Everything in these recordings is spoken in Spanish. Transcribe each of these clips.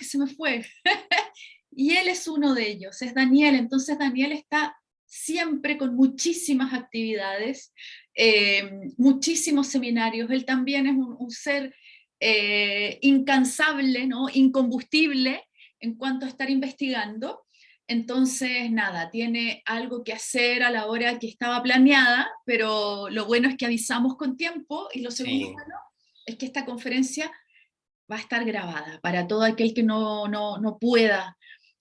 que se me fue. y él es uno de ellos, es Daniel. Entonces Daniel está siempre con muchísimas actividades, eh, muchísimos seminarios. Él también es un, ser eh, incansable, ¿no? incombustible en cuanto a estar investigando. Entonces, nada, tiene algo que hacer a la hora que estaba planeada, pero lo bueno es que avisamos con tiempo y lo segundo bueno es que esta conferencia va a estar grabada para todo aquel que no, no, no pueda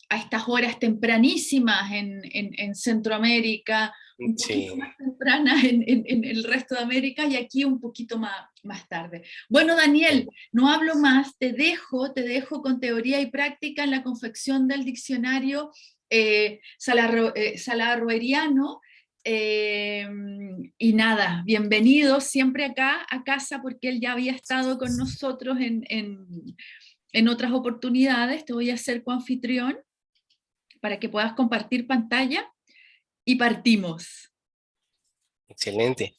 a estas horas tempranísimas en, en, Centroamérica, un poquito más tempranas en, en, el resto de América y aquí un poquito más, más tarde. Bueno, Daniel, no hablo más, te dejo, te dejo con teoría y práctica en la confección del diccionario eh, salarroeriano, eh, y nada, bienvenido siempre acá a casa porque él ya había estado con nosotros en, en, otras oportunidades, te voy a hacer coanfitrión para que puedas compartir pantalla y partimos. Excelente.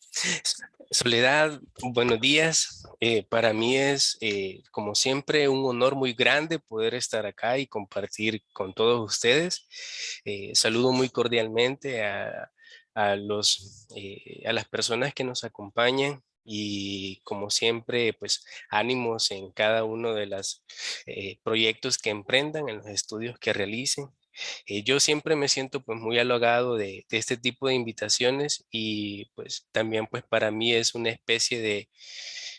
Soledad, buenos días. Eh, para mí es, eh, como siempre, un honor muy grande poder estar acá y compartir con todos ustedes. Eh, saludo muy cordialmente a, a los, a las personas que nos acompañan y como siempre, pues ánimos en cada uno de los proyectos que emprendan, en los estudios que realicen. Eh, yo siempre me siento pues muy halagado de, este tipo de invitaciones y pues también pues para mí es una especie de,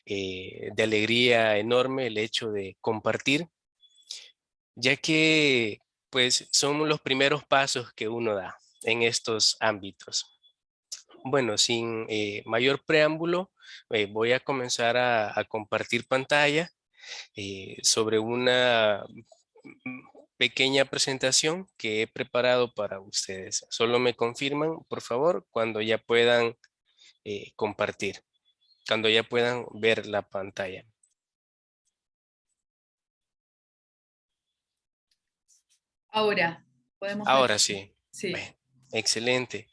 eh, de alegría enorme el hecho de compartir, ya que pues son los primeros pasos que uno da en estos ámbitos. Bueno, sin eh, mayor preámbulo, voy a comenzar a, a compartir pantalla sobre una pequeña presentación que he preparado para ustedes. Solo me confirman, por favor, cuando ya puedan eh, compartir, cuando ya puedan ver la pantalla. Ahora, podemos Ahora sí. Sí. Excelente.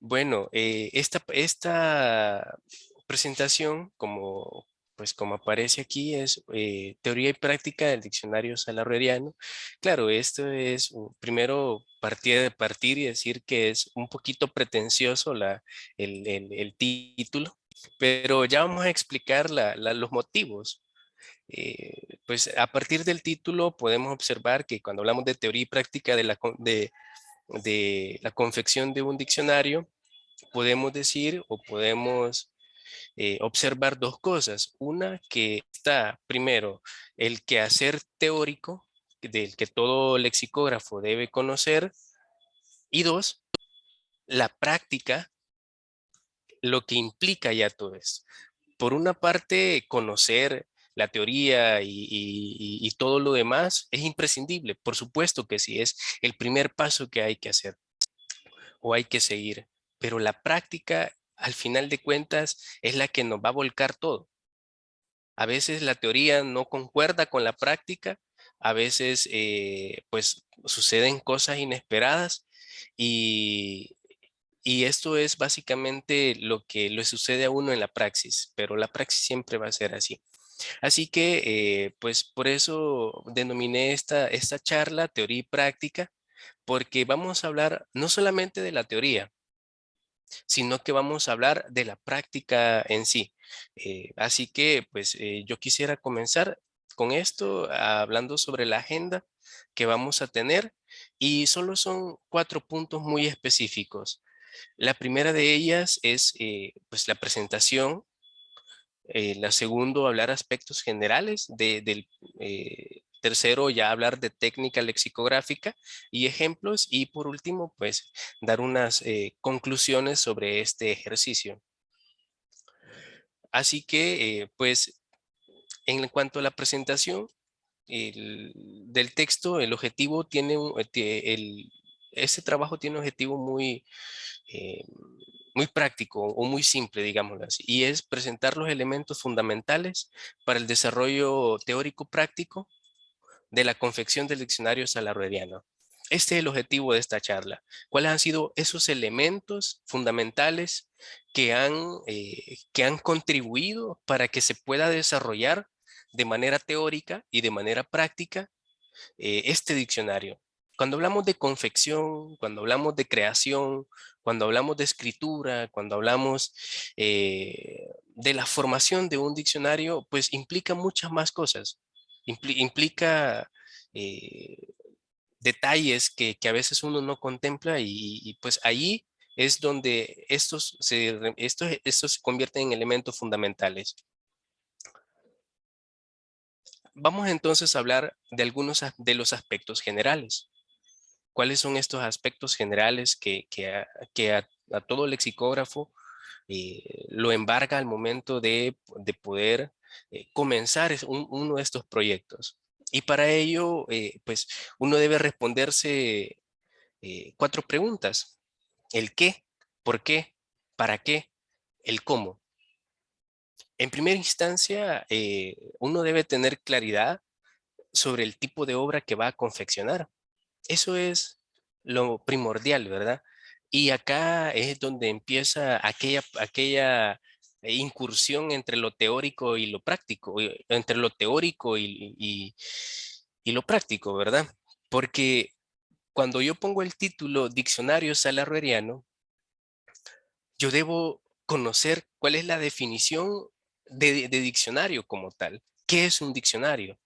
Bueno, eh, esta, esta presentación, como pues como aparece aquí, es eh, teoría y práctica del diccionario salarreriano. Claro, esto es primero partir de partir y decir que es un poquito pretencioso la, el, título, pero ya vamos a explicar los motivos. Eh, pues a partir del título podemos observar que cuando hablamos de teoría y práctica de la, de, de la confección de un diccionario, podemos decir o podemos eh, observar dos cosas. Una que está primero el quehacer teórico del que todo lexicógrafo debe conocer y dos, la práctica, lo que implica ya todo esto. Por una parte, conocer la teoría y, todo lo demás es imprescindible. Por supuesto que sí, es el primer paso que hay que hacer o hay que seguir. Pero la práctica al final de cuentas es la que nos va a volcar todo. A veces la teoría no concuerda con la práctica, a veces eh, pues suceden cosas inesperadas y, y esto es básicamente lo que le sucede a uno en la praxis, pero la praxis siempre va a ser así. Así que, eh, pues por eso denominé esta, esta charla teoría y práctica, porque vamos a hablar no solamente de la teoría, sino que vamos a hablar de la práctica en sí. Eh, así que pues eh, yo quisiera comenzar con esto hablando sobre la agenda que vamos a tener y solo son cuatro puntos muy específicos. La primera de ellas es eh, pues la presentación, la segunda hablar aspectos generales de, del, Tercero, ya hablar de técnica lexicográfica y ejemplos. Y por último, pues dar unas eh, conclusiones sobre este ejercicio. Así que, eh, pues, en cuanto a la presentación del texto, el objetivo tiene, eh, el, este trabajo tiene un objetivo muy, muy práctico o muy simple, digámoslo así, y es presentar los elementos fundamentales para el desarrollo teórico práctico de la confección del diccionario salarreriano. Este es el objetivo de esta charla. ¿Cuáles han sido esos elementos fundamentales que han, eh, que han contribuido para que se pueda desarrollar de manera teórica y de manera práctica eh, este diccionario. Cuando hablamos de confección, cuando hablamos de creación, cuando hablamos de escritura, cuando hablamos eh, de la formación de un diccionario, pues implica muchas más cosas. implica eh, detalles que, a veces uno no contempla y, pues ahí es donde estos se, estos, estos se convierten en elementos fundamentales. Vamos entonces a hablar de algunos de los aspectos generales. ¿Cuáles son estos aspectos generales que, a, todo lexicógrafo eh, lo embarga al momento de, poder eh, comenzar uno de estos proyectos? Y para ello, eh, pues uno debe responderse cuatro preguntas. El qué, por qué, para qué, el cómo. En primera instancia, uno debe tener claridad sobre el tipo de obra que va a confeccionar. Eso es lo primordial, ¿verdad? Y acá es donde empieza aquella, aquella incursión entre lo teórico y lo práctico, entre lo teórico y, lo práctico, ¿verdad? Porque cuando yo pongo el título Diccionario Salarrueriano, yo debo conocer cuál es la definición de, de, diccionario como tal. ¿Qué es un diccionario?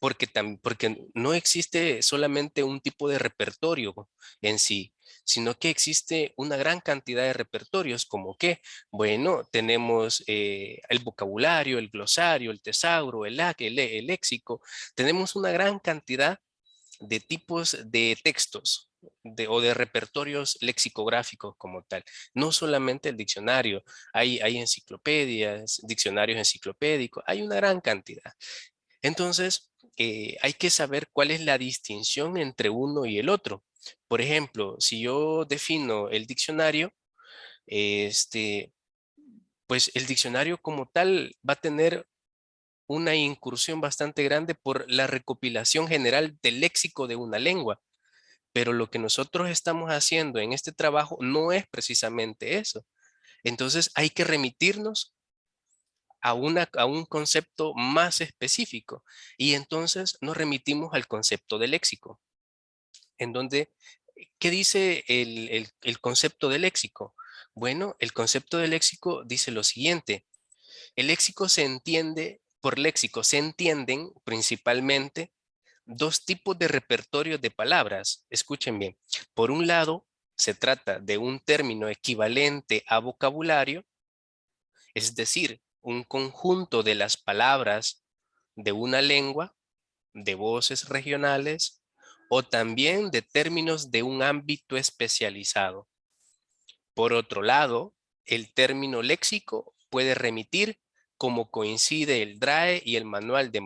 Porque, porque no existe solamente un tipo de repertorio en sí, sino que existe una gran cantidad de repertorios, como que, bueno, tenemos eh, el vocabulario, el glosario, el tesauro, el, el, el léxico, tenemos una gran cantidad de tipos de textos de, o de repertorios lexicográficos como tal. No solamente el diccionario, hay, hay enciclopedias, diccionarios enciclopédicos, hay una gran cantidad. Entonces, eh, hay que saber cuál es la distinción entre uno y el otro. Por ejemplo, si yo defino el diccionario, este, pues el diccionario como tal va a tener una incursión bastante grande por la recopilación general del léxico de una lengua. Pero lo que nosotros estamos haciendo en este trabajo no es precisamente eso. Entonces hay que remitirnos a, una, a un concepto más específico. Y entonces nos remitimos al concepto de léxico, en donde, ¿qué dice el, el concepto de léxico? Bueno, el concepto de léxico dice lo siguiente. El léxico se entiende, por léxico se entienden principalmente dos tipos de repertorio de palabras. Escuchen bien. Por un lado, se trata de un término equivalente a vocabulario, es decir, un conjunto de las palabras de una lengua, de voces regionales o también de términos de un ámbito especializado. Por otro lado, el término léxico puede remitir como coincide el DRAE y el manual de,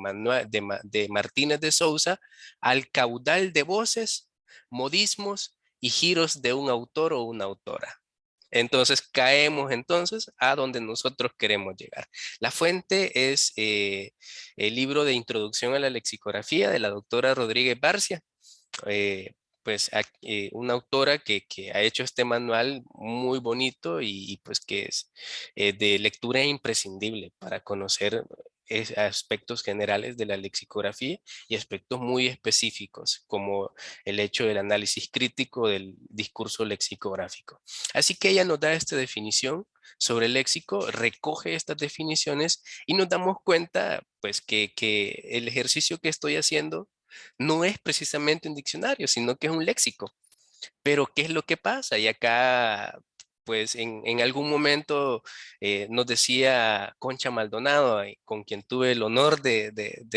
de Martínez de Sousa al caudal de voces, modismos y giros de un autor o una autora. Entonces caemos entonces a donde nosotros queremos llegar. La fuente es eh, el libro de introducción a la lexicografía de la doctora Rodríguez Barcia. Eh, pues eh, una autora que, ha hecho este manual muy bonito y, pues que es de lectura imprescindible para conocer aspectos generales de la lexicografía y aspectos muy específicos como el hecho del análisis crítico del discurso lexicográfico. Así que ella nos da esta definición sobre el léxico, recoge estas definiciones y nos damos cuenta pues que, que el ejercicio que estoy haciendo no es precisamente un diccionario, sino que es un léxico. Pero, ¿qué es lo que pasa? Y acá pues en, algún momento eh, nos decía Concha Maldonado, eh, con quien tuve el honor de,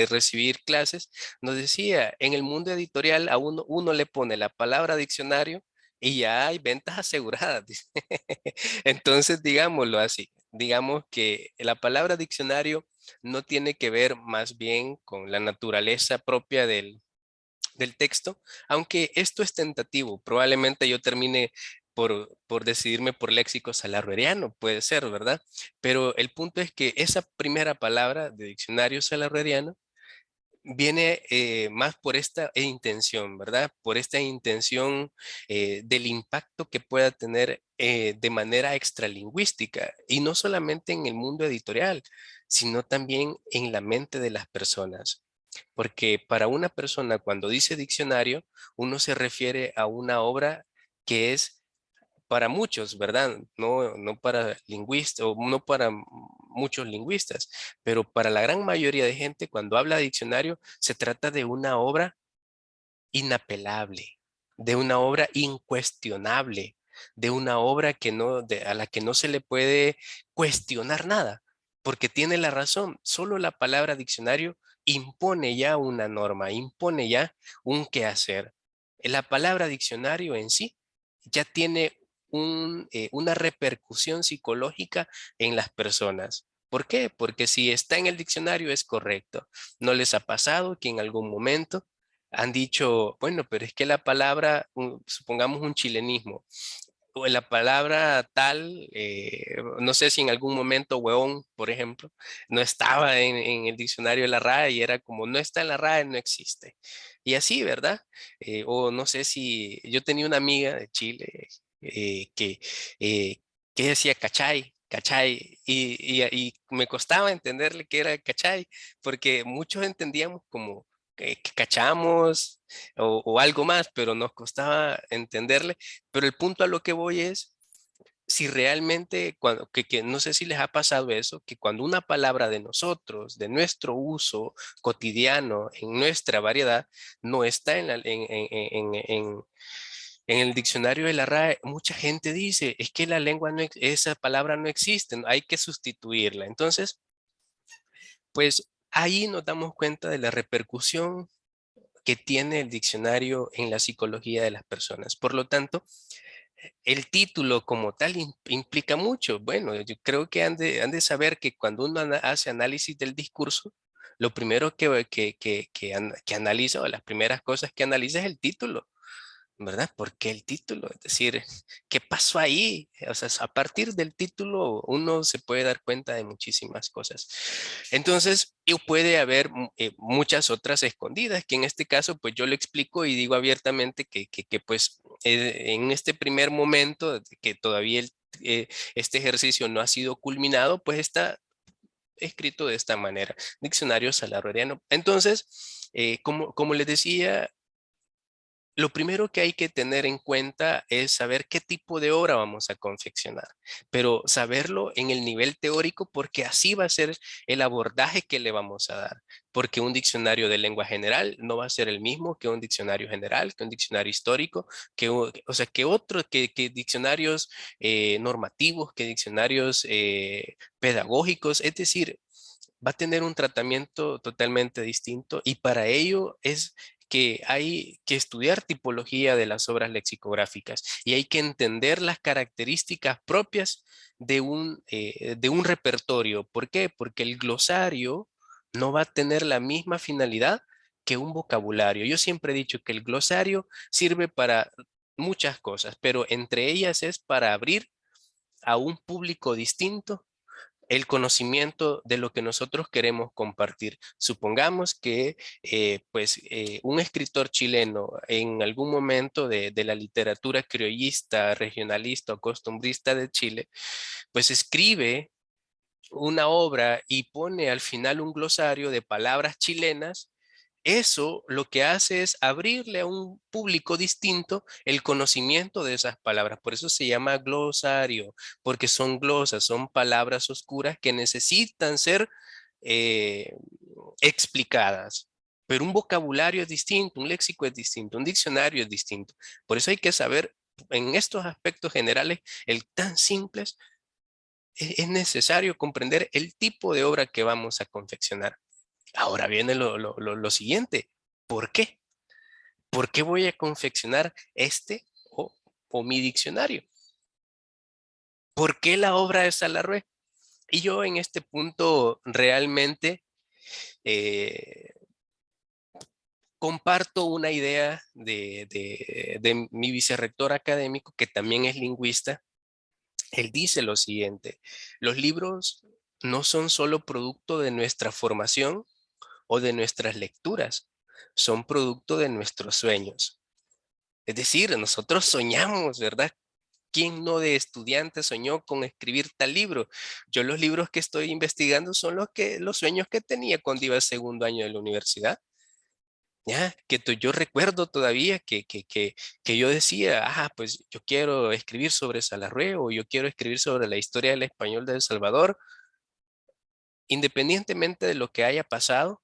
recibir clases, nos decía, en el mundo editorial a uno, uno le pone la palabra diccionario y ya hay ventas aseguradas. Entonces, digámoslo así, digamos que la palabra diccionario no tiene que ver más bien con la naturaleza propia del, del texto, aunque esto es tentativo, probablemente yo termine por, decidirme por léxico salarrueriano, puede ser, ¿verdad? Pero el punto es que esa primera palabra de diccionario salarrueriano viene eh, más por esta intención, ¿verdad? Por esta intención eh, del impacto que pueda tener eh, de manera extralingüística y no solamente en el mundo editorial, sino también en la mente de las personas. Porque para una persona cuando dice diccionario, uno se refiere a una obra que es para muchos, ¿verdad? No, no para lingüistas o no para muchos lingüistas, pero para la gran mayoría de gente cuando habla diccionario se trata de una obra inapelable, de una obra incuestionable, de una obra que no, a la que no se le puede cuestionar nada, porque tiene la razón. Solo la palabra diccionario impone ya una norma, impone ya un quehacer. La palabra diccionario en sí ya tiene eh, una repercusión psicológica en las personas. ¿Por qué? Porque si está en el diccionario es correcto. ¿No les ha pasado que en algún momento han dicho, bueno, pero es que la palabra, supongamos un chilenismo, o la palabra tal, eh, no sé si en algún momento hueón, por ejemplo, no estaba en, el diccionario de la RAE y era como, no está en la RAE, no existe. Y así, ¿verdad? Eh, o no sé si, yo tenía una amiga de Chile eh, que, que decía cachay, cachay, y, y, me costaba entenderle que era cachay, porque muchos entendíamos como que, cachamos o, algo más, pero nos costaba entenderle. Pero el punto a lo que voy es, si realmente, cuando, que, no sé si les ha pasado eso, que cuando una palabra de nosotros, de nuestro uso cotidiano, en nuestra variedad, no está en, en, en el diccionario de la RAE, mucha gente dice, es que la lengua, no, esa palabra no existe, hay que sustituirla. Entonces, pues ahí nos damos cuenta de la repercusión que tiene el diccionario en la psicología de las personas. Por lo tanto, el título como tal implica mucho. Bueno, yo creo que han de, saber que cuando uno hace análisis del discurso, lo primero que, que, que, que, analiza o las primeras cosas que analiza es el título. ¿Verdad? Porque el título, es decir, ¿qué pasó ahí? O sea, a partir del título uno se puede dar cuenta de muchísimas cosas. Entonces, puede haber eh, muchas otras escondidas, que en este caso, pues yo le explico y digo abiertamente que, que, pues eh, en este primer momento, que todavía eh, este ejercicio no ha sido culminado, pues está escrito de esta manera, diccionario salariano. Entonces, como, como les decía, lo primero que hay que tener en cuenta es saber qué tipo de obra vamos a confeccionar, pero saberlo en el nivel teórico porque así va a ser el abordaje que le vamos a dar. Porque un diccionario de lengua general no va a ser el mismo que un diccionario general, que un diccionario histórico, que, o sea, que otros, que, diccionarios eh, normativos, que diccionarios eh, pedagógicos, es decir, va a tener un tratamiento totalmente distinto y para ello es que hay que estudiar tipología de las obras lexicográficas y hay que entender las características propias de un, eh, de un repertorio. ¿Por qué? Porque el glosario no va a tener la misma finalidad que un vocabulario. Yo siempre he dicho que el glosario sirve para muchas cosas, pero entre ellas es para abrir a un público distinto el conocimiento de lo que nosotros queremos compartir. Supongamos que eh, pues, eh, un escritor chileno en algún momento de, de, la literatura criollista, regionalista o costumbrista de Chile, pues escribe una obra y pone al final un glosario de palabras chilenas eso lo que hace es abrirle a un público distinto el conocimiento de esas palabras. Por eso se llama glosario, porque son glosas, son palabras oscuras que necesitan ser eh, explicadas. Pero un vocabulario es distinto, un léxico es distinto, un diccionario es distinto. Por eso hay que saber en estos aspectos generales, el tan simples, e-, es necesario comprender el tipo de obra que vamos a confeccionar. Ahora viene lo, siguiente. ¿Por qué? ¿Por qué voy a confeccionar este o, mi diccionario? ¿Por qué la obra de Salarrué? Y yo en este punto realmente eh, comparto una idea de, de, mi vicerrector académico, que también es lingüista. Él dice lo siguiente, los libros no son solo producto de nuestra formación, o de nuestras lecturas, son producto de nuestros sueños. Es decir, nosotros soñamos, ¿verdad? ¿Quién no de estudiante soñó con escribir tal libro? Yo los libros que estoy investigando son los, que, los sueños que tenía cuando iba al segundo año de la universidad. ¿Ya? Que yo recuerdo todavía que, que, que, que, yo decía, ah, pues yo quiero escribir sobre Salarrué o yo quiero escribir sobre la historia del español de El Salvador, independientemente de lo que haya pasado,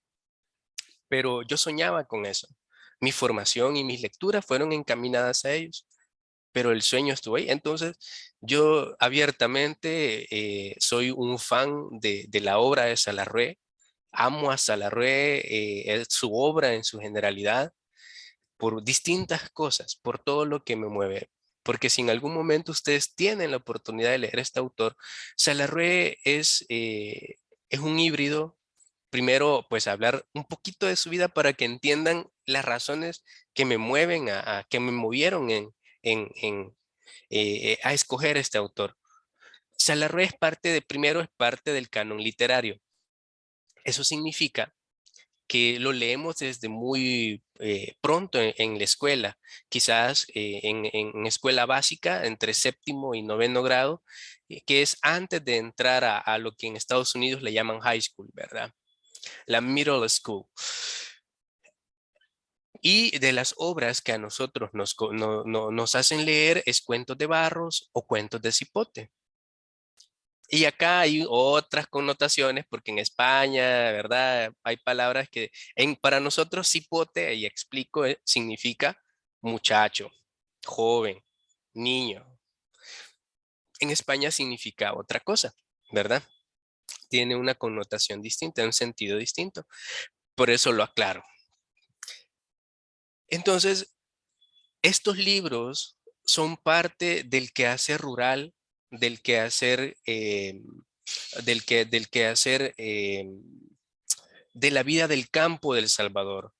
pero yo soñaba con eso. Mi formación y mis lecturas fueron encaminadas a ellos, pero el sueño estuvo ahí. Entonces, yo abiertamente eh, soy un fan de, la obra de Salarrué, amo a Salarrué, eh, su obra en su generalidad, por distintas cosas, por todo lo que me mueve. Porque si en algún momento ustedes tienen la oportunidad de leer este autor, Salarrué es, eh, es un híbrido primero, pues hablar un poquito de su vida para que entiendan las razones que me mueven, a, que me movieron en, en, eh, a escoger este autor. Salarrué es parte de, primero es parte del canon literario. Eso significa que lo leemos desde muy eh, pronto en, la escuela, quizás eh, en, escuela básica, entre séptimo y noveno grado, que es antes de entrar a, a, lo que en Estados Unidos le llaman high school, ¿verdad? La middle school. Y de las obras que a nosotros nos, nos hacen leer es cuentos de Barros o cuentos de Cipote. Y acá hay otras connotaciones porque en España, ¿verdad? Hay palabras que en, para nosotros cipote, y explico, eh, significa muchacho, joven, niño. En España significa otra cosa, ¿verdad? Tiene una connotación distinta, un sentido distinto. Por eso lo aclaro. Entonces, estos libros son parte del quehacer rural, del quehacer, eh, del, que, del quehacer eh, de la vida del campo del Salvador.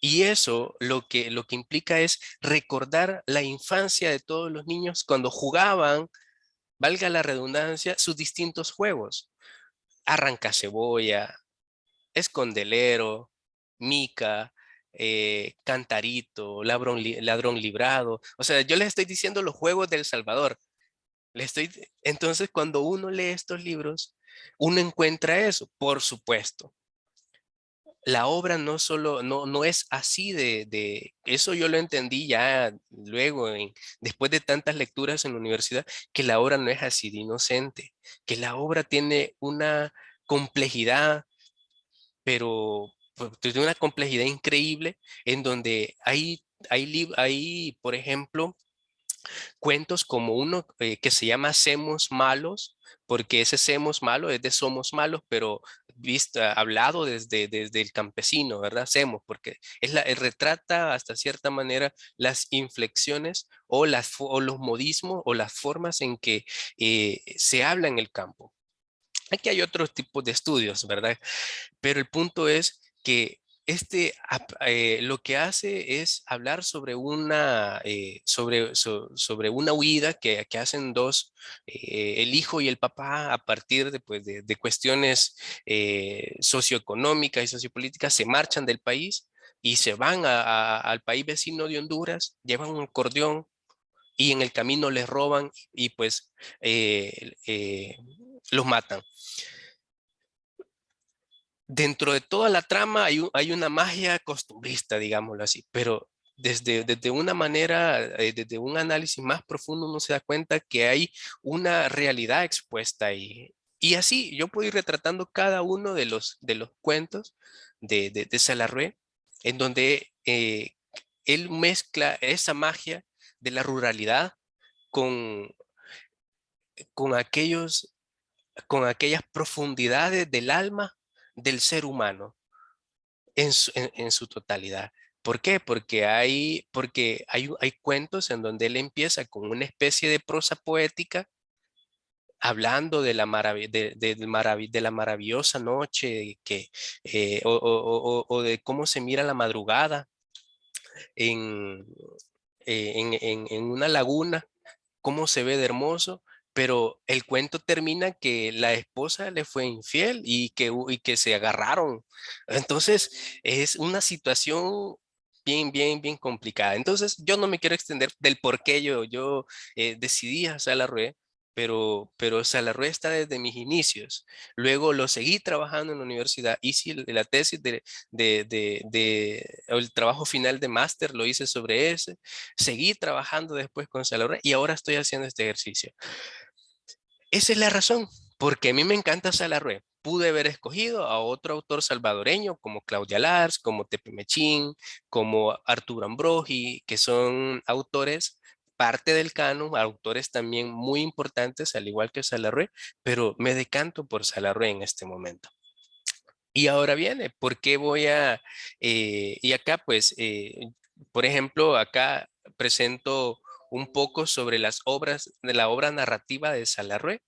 Y eso lo que, lo que implica es recordar la infancia de todos los niños cuando jugaban, valga la redundancia, sus distintos juegos arranca cebolla, escondelero, mica, eh, cantarito, ladrón, ladrón librado. O sea, yo les estoy diciendo los juegos del Salvador. Le estoy... Entonces, cuando uno lee estos libros, uno encuentra eso, por supuesto. La obra no solo, no, no es así de, de, eso yo lo entendí ya luego, después de tantas lecturas en la universidad, que la obra no es así de inocente, que la obra tiene una complejidad, pero pues, tiene una complejidad increíble en donde hay, hay, hay por ejemplo, cuentos como uno eh, que se llama Semos Malos, porque ese Semos Malo es de Somos Malos, pero visto, hablado desde, desde el campesino, ¿verdad? Semos, porque es la, retrata hasta cierta manera las inflexiones o, las, o los modismos o las formas en que eh, se habla en el campo. Aquí hay otros tipos de estudios, ¿verdad? Pero el punto es que este eh, lo que hace es hablar sobre una, eh, sobre, sobre una huida que, que hacen dos, eh, el hijo y el papá, a partir de, pues, de, cuestiones socioeconómicas y sociopolíticas, se marchan del país y se van al país vecino de Honduras, llevan un acordeón y en el camino les roban y pues los matan dentro de toda la trama hay, hay una magia costumbrista, digámoslo así, pero desde, desde una manera, eh, desde un análisis más profundo uno se da cuenta que hay una realidad expuesta ahí. Y así yo puedo ir retratando cada uno de los, de los cuentos de, de, de en donde eh, él mezcla esa magia de la ruralidad con, con, aquellos, con aquellas profundidades del alma del ser humano en su, totalidad. ¿Por qué? Porque, hay, porque hay, hay cuentos en donde él empieza con una especie de prosa poética hablando de la, de, de, la maravillosa noche que, eh, o, de cómo se mira la madrugada en, eh, en, en, una laguna, cómo se ve de hermoso, pero el cuento termina que la esposa le fue infiel y que, y que se agarraron. Entonces es una situación bien, bien, bien complicada. Entonces yo no me quiero extender del por qué yo, yo eh, decidí hacer la rueda, pero, pero Salarrué está desde mis inicios. Luego lo seguí trabajando en la universidad, hice la tesis de, de, de, el trabajo final de máster, lo hice sobre ese, seguí trabajando después con Salarrué y ahora estoy haciendo este ejercicio. Esa es la razón, porque a mí me encanta Salarrué. Pude haber escogido a otro autor salvadoreño como Claudia Lars, como Tepe Mechín, como Arturo Ambrogi, que son autores parte del canon, autores también muy importantes, al igual que Salarrué, pero me decanto por Salarrué en este momento. Y ahora viene, ¿por qué voy a...? Eh, y acá, pues, eh, por ejemplo, acá presento un poco sobre las obras, de la obra narrativa de Salarrué.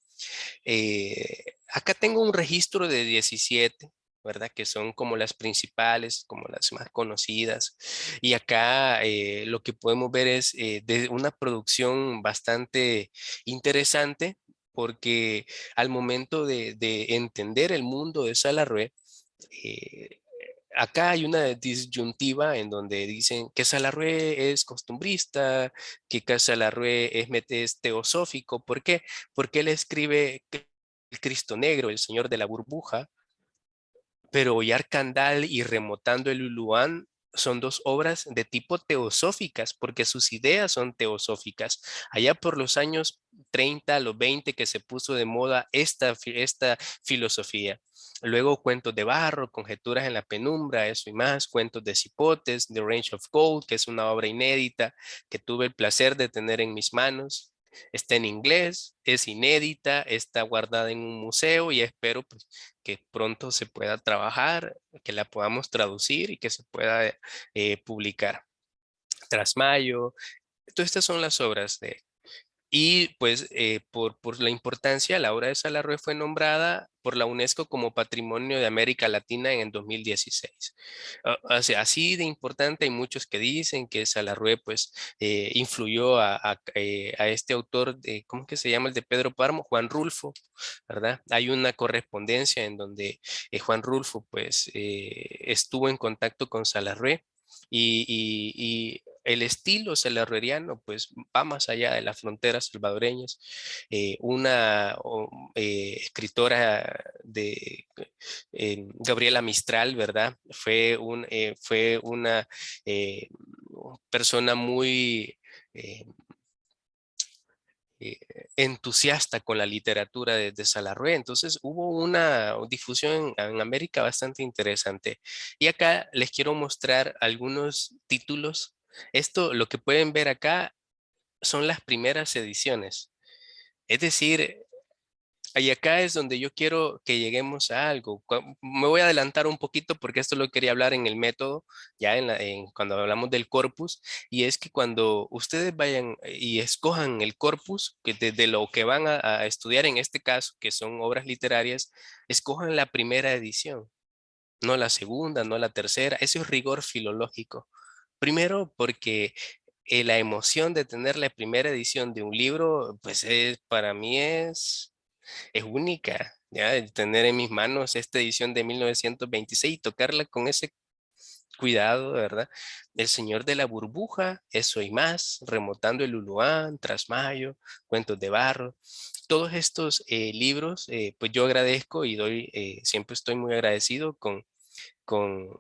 Eh, acá tengo un registro de 17, ¿verdad? Que son como las principales, como las más conocidas. Y acá eh, lo que podemos ver es eh, de una producción bastante interesante porque al momento de, entender el mundo de Salarrué, eh, acá hay una disyuntiva en donde dicen que Salarrué es costumbrista, que Salarrué es, teosófico. ¿Por qué? Porque él escribe el Cristo Negro, el Señor de la Burbuja, pero Candal y Remotando el Uluán son dos obras de tipo teosóficas, porque sus ideas son teosóficas. Allá por los años 30, los 20 que se puso de moda esta, esta filosofía. Luego cuentos de barro, conjeturas en la penumbra, eso y más, cuentos de cipotes, The Range of Gold, que es una obra inédita que tuve el placer de tener en mis manos. Está en inglés, es inédita, está guardada en un museo y espero pues, que pronto se pueda trabajar, que la podamos traducir y que se pueda eh, publicar. Trasmayo, todas estas son las obras de y pues eh, por, por, la importancia, la obra de Salarrué fue nombrada por la UNESCO como Patrimonio de América Latina en el 2016. O sea, así de importante hay muchos que dicen que Salarrué pues eh, influyó a, eh, a, este autor, de, ¿cómo que se llama el de Pedro Páramo? Juan Rulfo, ¿verdad? Hay una correspondencia en donde Juan Rulfo pues estuvo en contacto con Salarrué y, el estilo salarrueriano pues va más allá de las fronteras salvadoreñas. Eh, una eh, escritora de eh, Gabriela Mistral, ¿verdad? Fue, un, fue una persona muy entusiasta con la literatura de, de. Entonces hubo una difusión en, América bastante interesante. Y acá les quiero mostrar algunos títulos. Esto, lo que pueden ver acá, son las primeras ediciones. Es decir, y acá es donde yo quiero que lleguemos a algo. Me voy a adelantar un poquito porque esto lo quería hablar en el método, ya en, cuando hablamos del corpus, y es que cuando ustedes vayan y escojan el corpus, que desde lo que van a, estudiar en este caso, que son obras literarias, escojan la primera edición, no la segunda, no la tercera. Eso es rigor filológico. Primero porque eh, la emoción de tener la primera edición de un libro, pues es, para mí es es única, ya, tener en mis manos esta edición de 1926 y tocarla con ese cuidado, ¿verdad? El Señor de la Burbuja, eso y más, Remotando el Uluán, Trasmayo, Cuentos de Barro, todos estos eh, libros, eh, pues yo agradezco y doy, eh, siempre estoy muy agradecido con, con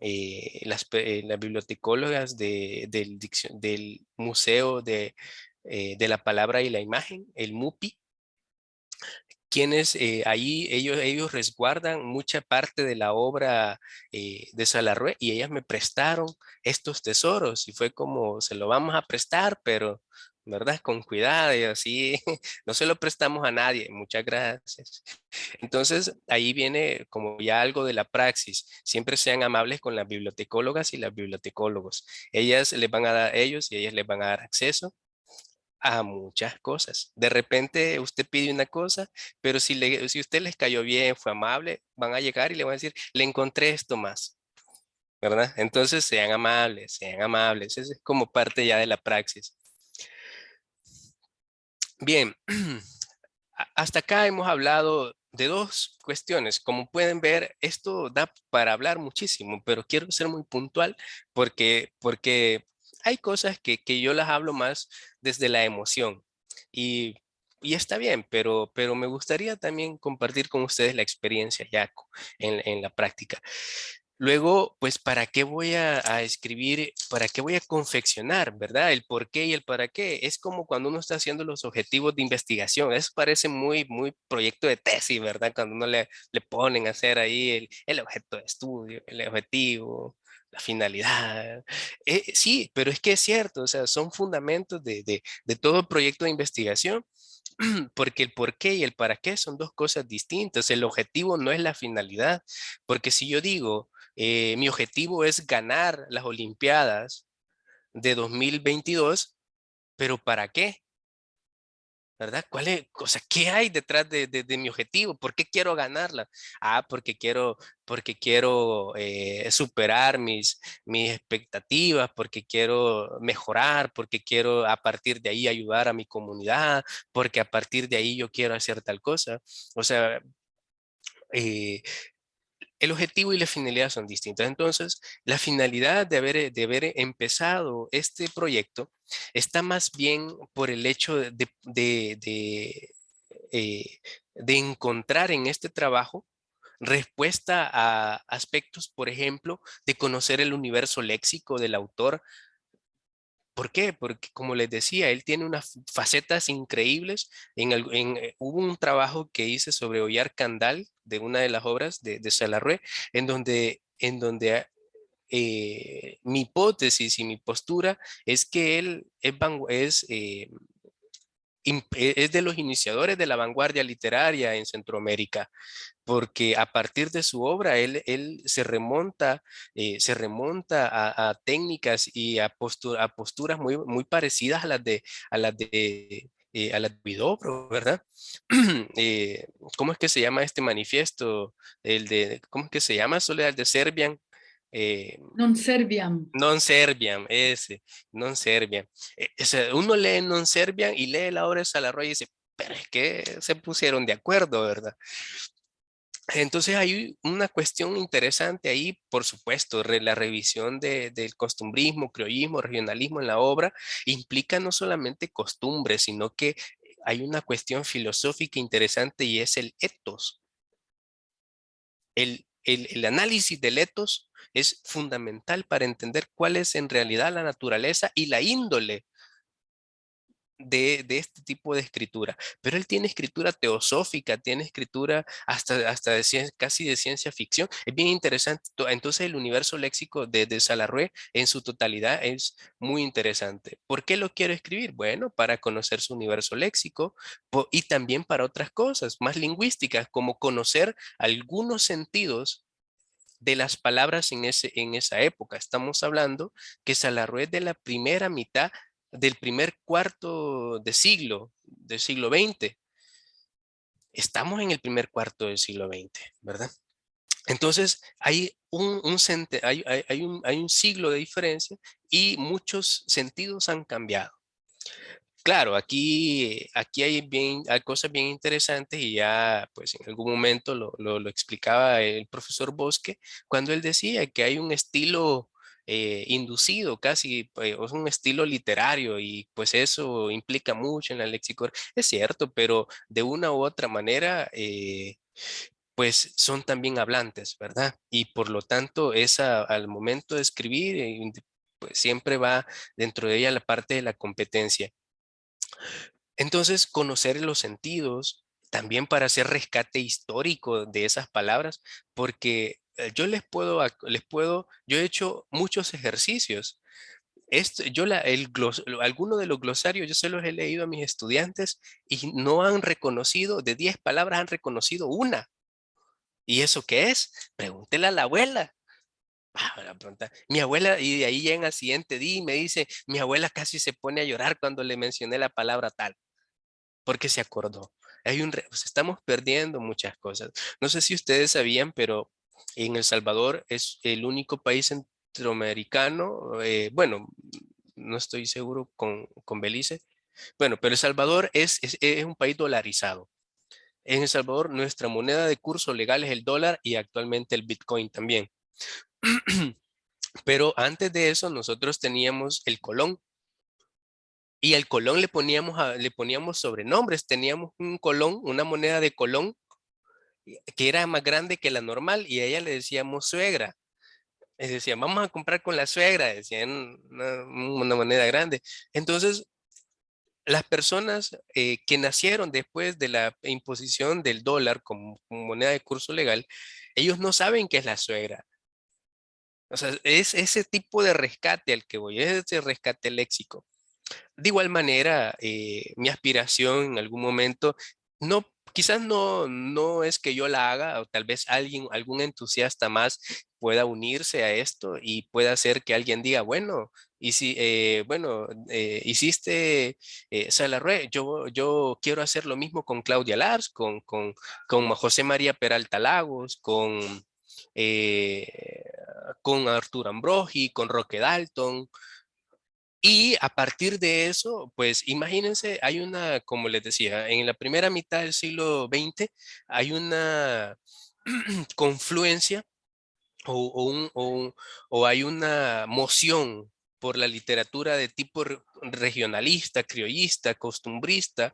las, las, bibliotecólogas de, del, del Museo de, de la Palabra y la Imagen, el MUPI, quienes eh, ahí ellos, ellos resguardan mucha parte de la obra eh, de Salarrué y ellas me prestaron estos tesoros y fue como se lo vamos a prestar pero verdad con cuidado y así no se lo prestamos a nadie muchas gracias entonces ahí viene como ya algo de la praxis siempre sean amables con las bibliotecólogas y las bibliotecólogos ellas les van a dar ellos y ellas les van a dar acceso a muchas cosas. De repente usted pide una cosa, pero si, le, si usted les cayó bien, fue amable, van a llegar y le van a decir, le encontré esto más. ¿Verdad? Entonces sean amables, sean amables. Eso es como parte ya de la praxis. Bien, hasta acá hemos hablado de dos cuestiones. Como pueden ver, esto da para hablar muchísimo, pero quiero ser muy puntual porque, porque hay cosas que, que yo las hablo más desde la emoción. Y y está bien, pero, pero me gustaría también compartir con ustedes la experiencia ya en, en la práctica. Luego, pues, ¿para qué voy a, escribir? ¿Para qué voy a confeccionar, verdad? El por qué y el para qué. Es como cuando uno está haciendo los objetivos de investigación. Eso parece muy, muy proyecto de tesis, ¿verdad? Cuando uno le, le ponen a hacer ahí el, el objeto de estudio, el objetivo, la finalidad. Eh, sí, pero es que es cierto, o sea, son fundamentos de, de, de todo proyecto de investigación porque el por qué y el para qué son dos cosas distintas. El objetivo no es la finalidad, porque si yo digo, eh, mi objetivo es ganar las Olimpiadas de 2022, pero ¿para qué? ¿Verdad? ¿Cuál es, o ¿qué hay detrás de, mi objetivo? ¿Por qué quiero ganarla? Ah, porque quiero, porque quiero eh, superar mis, mis expectativas, porque quiero mejorar, porque quiero a partir de ahí ayudar a mi comunidad, porque a partir de ahí yo quiero hacer tal cosa. O sea, eh, el objetivo y la finalidad son distintas. Entonces, la finalidad de haber, de haber empezado este proyecto está más bien por el hecho de, de, eh, de encontrar en este trabajo respuesta a aspectos, por ejemplo, de conocer el universo léxico del autor, ¿Por qué? Porque como les decía, él tiene unas facetas increíbles. En, eh, hubo un trabajo que hice sobre Ollar Candal, de una de las obras de, de en donde, en donde eh, mi hipótesis y mi postura es que él es, es eh, es de los iniciadores de la vanguardia literaria en Centroamérica, porque a partir de su obra él, él se remonta, eh, se remonta a, técnicas y a, a, posturas muy, muy parecidas a las de, a las de eh, a la Vidobro, ¿verdad? Eh, ¿Cómo es que se llama este manifiesto? El de, ¿cómo es que se llama? Soledad de Serbian. Eh, non Serbian. Non Serbian, ese, non Serbian. Eh, uno lee non Serbian y lee la obra de Salarroy y dice, pero es que se pusieron de acuerdo, ¿verdad? Entonces hay una cuestión interesante ahí, por supuesto, la revisión de, del costumbrismo, criollismo, regionalismo en la obra implica no solamente costumbres, sino que hay una cuestión filosófica interesante y es el etos. El, el, el análisis del etos es fundamental para entender cuál es en realidad la naturaleza y la índole de, este tipo de escritura. Pero él tiene escritura teosófica, tiene escritura hasta, hasta de casi de ciencia ficción. Es bien interesante. Entonces el universo léxico de, de Salarrué en su totalidad es muy interesante. ¿Por qué lo quiero escribir? Bueno, para conocer su universo léxico y también para otras cosas más lingüísticas, como conocer algunos sentidos de las palabras en, ese, en esa época. Estamos hablando que Salarrué de la primera mitad del primer cuarto de siglo, del siglo XX. Estamos en el primer cuarto del siglo XX, ¿verdad? Entonces, hay un, un, hay, hay, un, hay un siglo de diferencia y muchos sentidos han cambiado. Claro, aquí, aquí hay, bien, hay cosas bien interesantes y ya pues en algún momento lo, lo, explicaba el profesor Bosque cuando él decía que hay un estilo eh, inducido casi, pues, es un estilo literario y pues eso implica mucho en la léxico. Es cierto, pero de una u otra manera eh, pues son también hablantes, ¿verdad? Y por lo tanto, esa, al momento de escribir, eh, pues siempre va dentro de ella la parte de la competencia. Entonces, conocer los sentidos, también para hacer rescate histórico de esas palabras, porque eh, yo les puedo, les puedo, yo he hecho muchos ejercicios. Este, yo la, el alguno de los glosarios yo se los he leído a mis estudiantes y no han reconocido, de 10 palabras han reconocido una. ¿Y eso qué es? Pregúntele a la abuela. Ah, mi abuela, y de ahí en el siguiente día y me dice, mi abuela casi se pone a llorar cuando le mencioné la palabra tal, porque se acordó. Hay un, pues, estamos perdiendo muchas cosas. No sé si ustedes sabían, pero en El Salvador es el único país centroamericano, eh, bueno, no estoy seguro con, con, Belice, bueno, pero El Salvador es, es un país dolarizado. En El Salvador nuestra moneda de curso legal es el dólar y actualmente el Bitcoin también. Pero antes de eso nosotros teníamos el colón. Y al colón le poníamos, le poníamos sobrenombres. Teníamos un colón, una moneda de colón, que era más grande que la normal, y a ella le decíamos suegra. Les decían, vamos a comprar con la suegra, decían una, moneda grande. Entonces, las personas eh, que nacieron después de la imposición del dólar como, moneda de curso legal, ellos no saben qué es la suegra. O sea, es ese tipo de rescate al que voy, es ese rescate léxico. De igual manera, eh, mi aspiración en algún momento, no, quizás no, no es que yo la haga, o tal vez alguien, algún entusiasta más pueda unirse a esto y pueda hacer que alguien diga, bueno, y si, eh, bueno, eh, hiciste eh, Salarue, yo, yo quiero hacer lo mismo con Claudia Lars, con, con, con José María Peralta Lagos, con, con Arturo Ambrogi, con Roque Dalton, y a partir de eso, pues imagínense, hay una, como les decía, en la primera mitad del siglo XX hay una confluencia o, o, hay una moción por la literatura de tipo regionalista, criollista, costumbrista.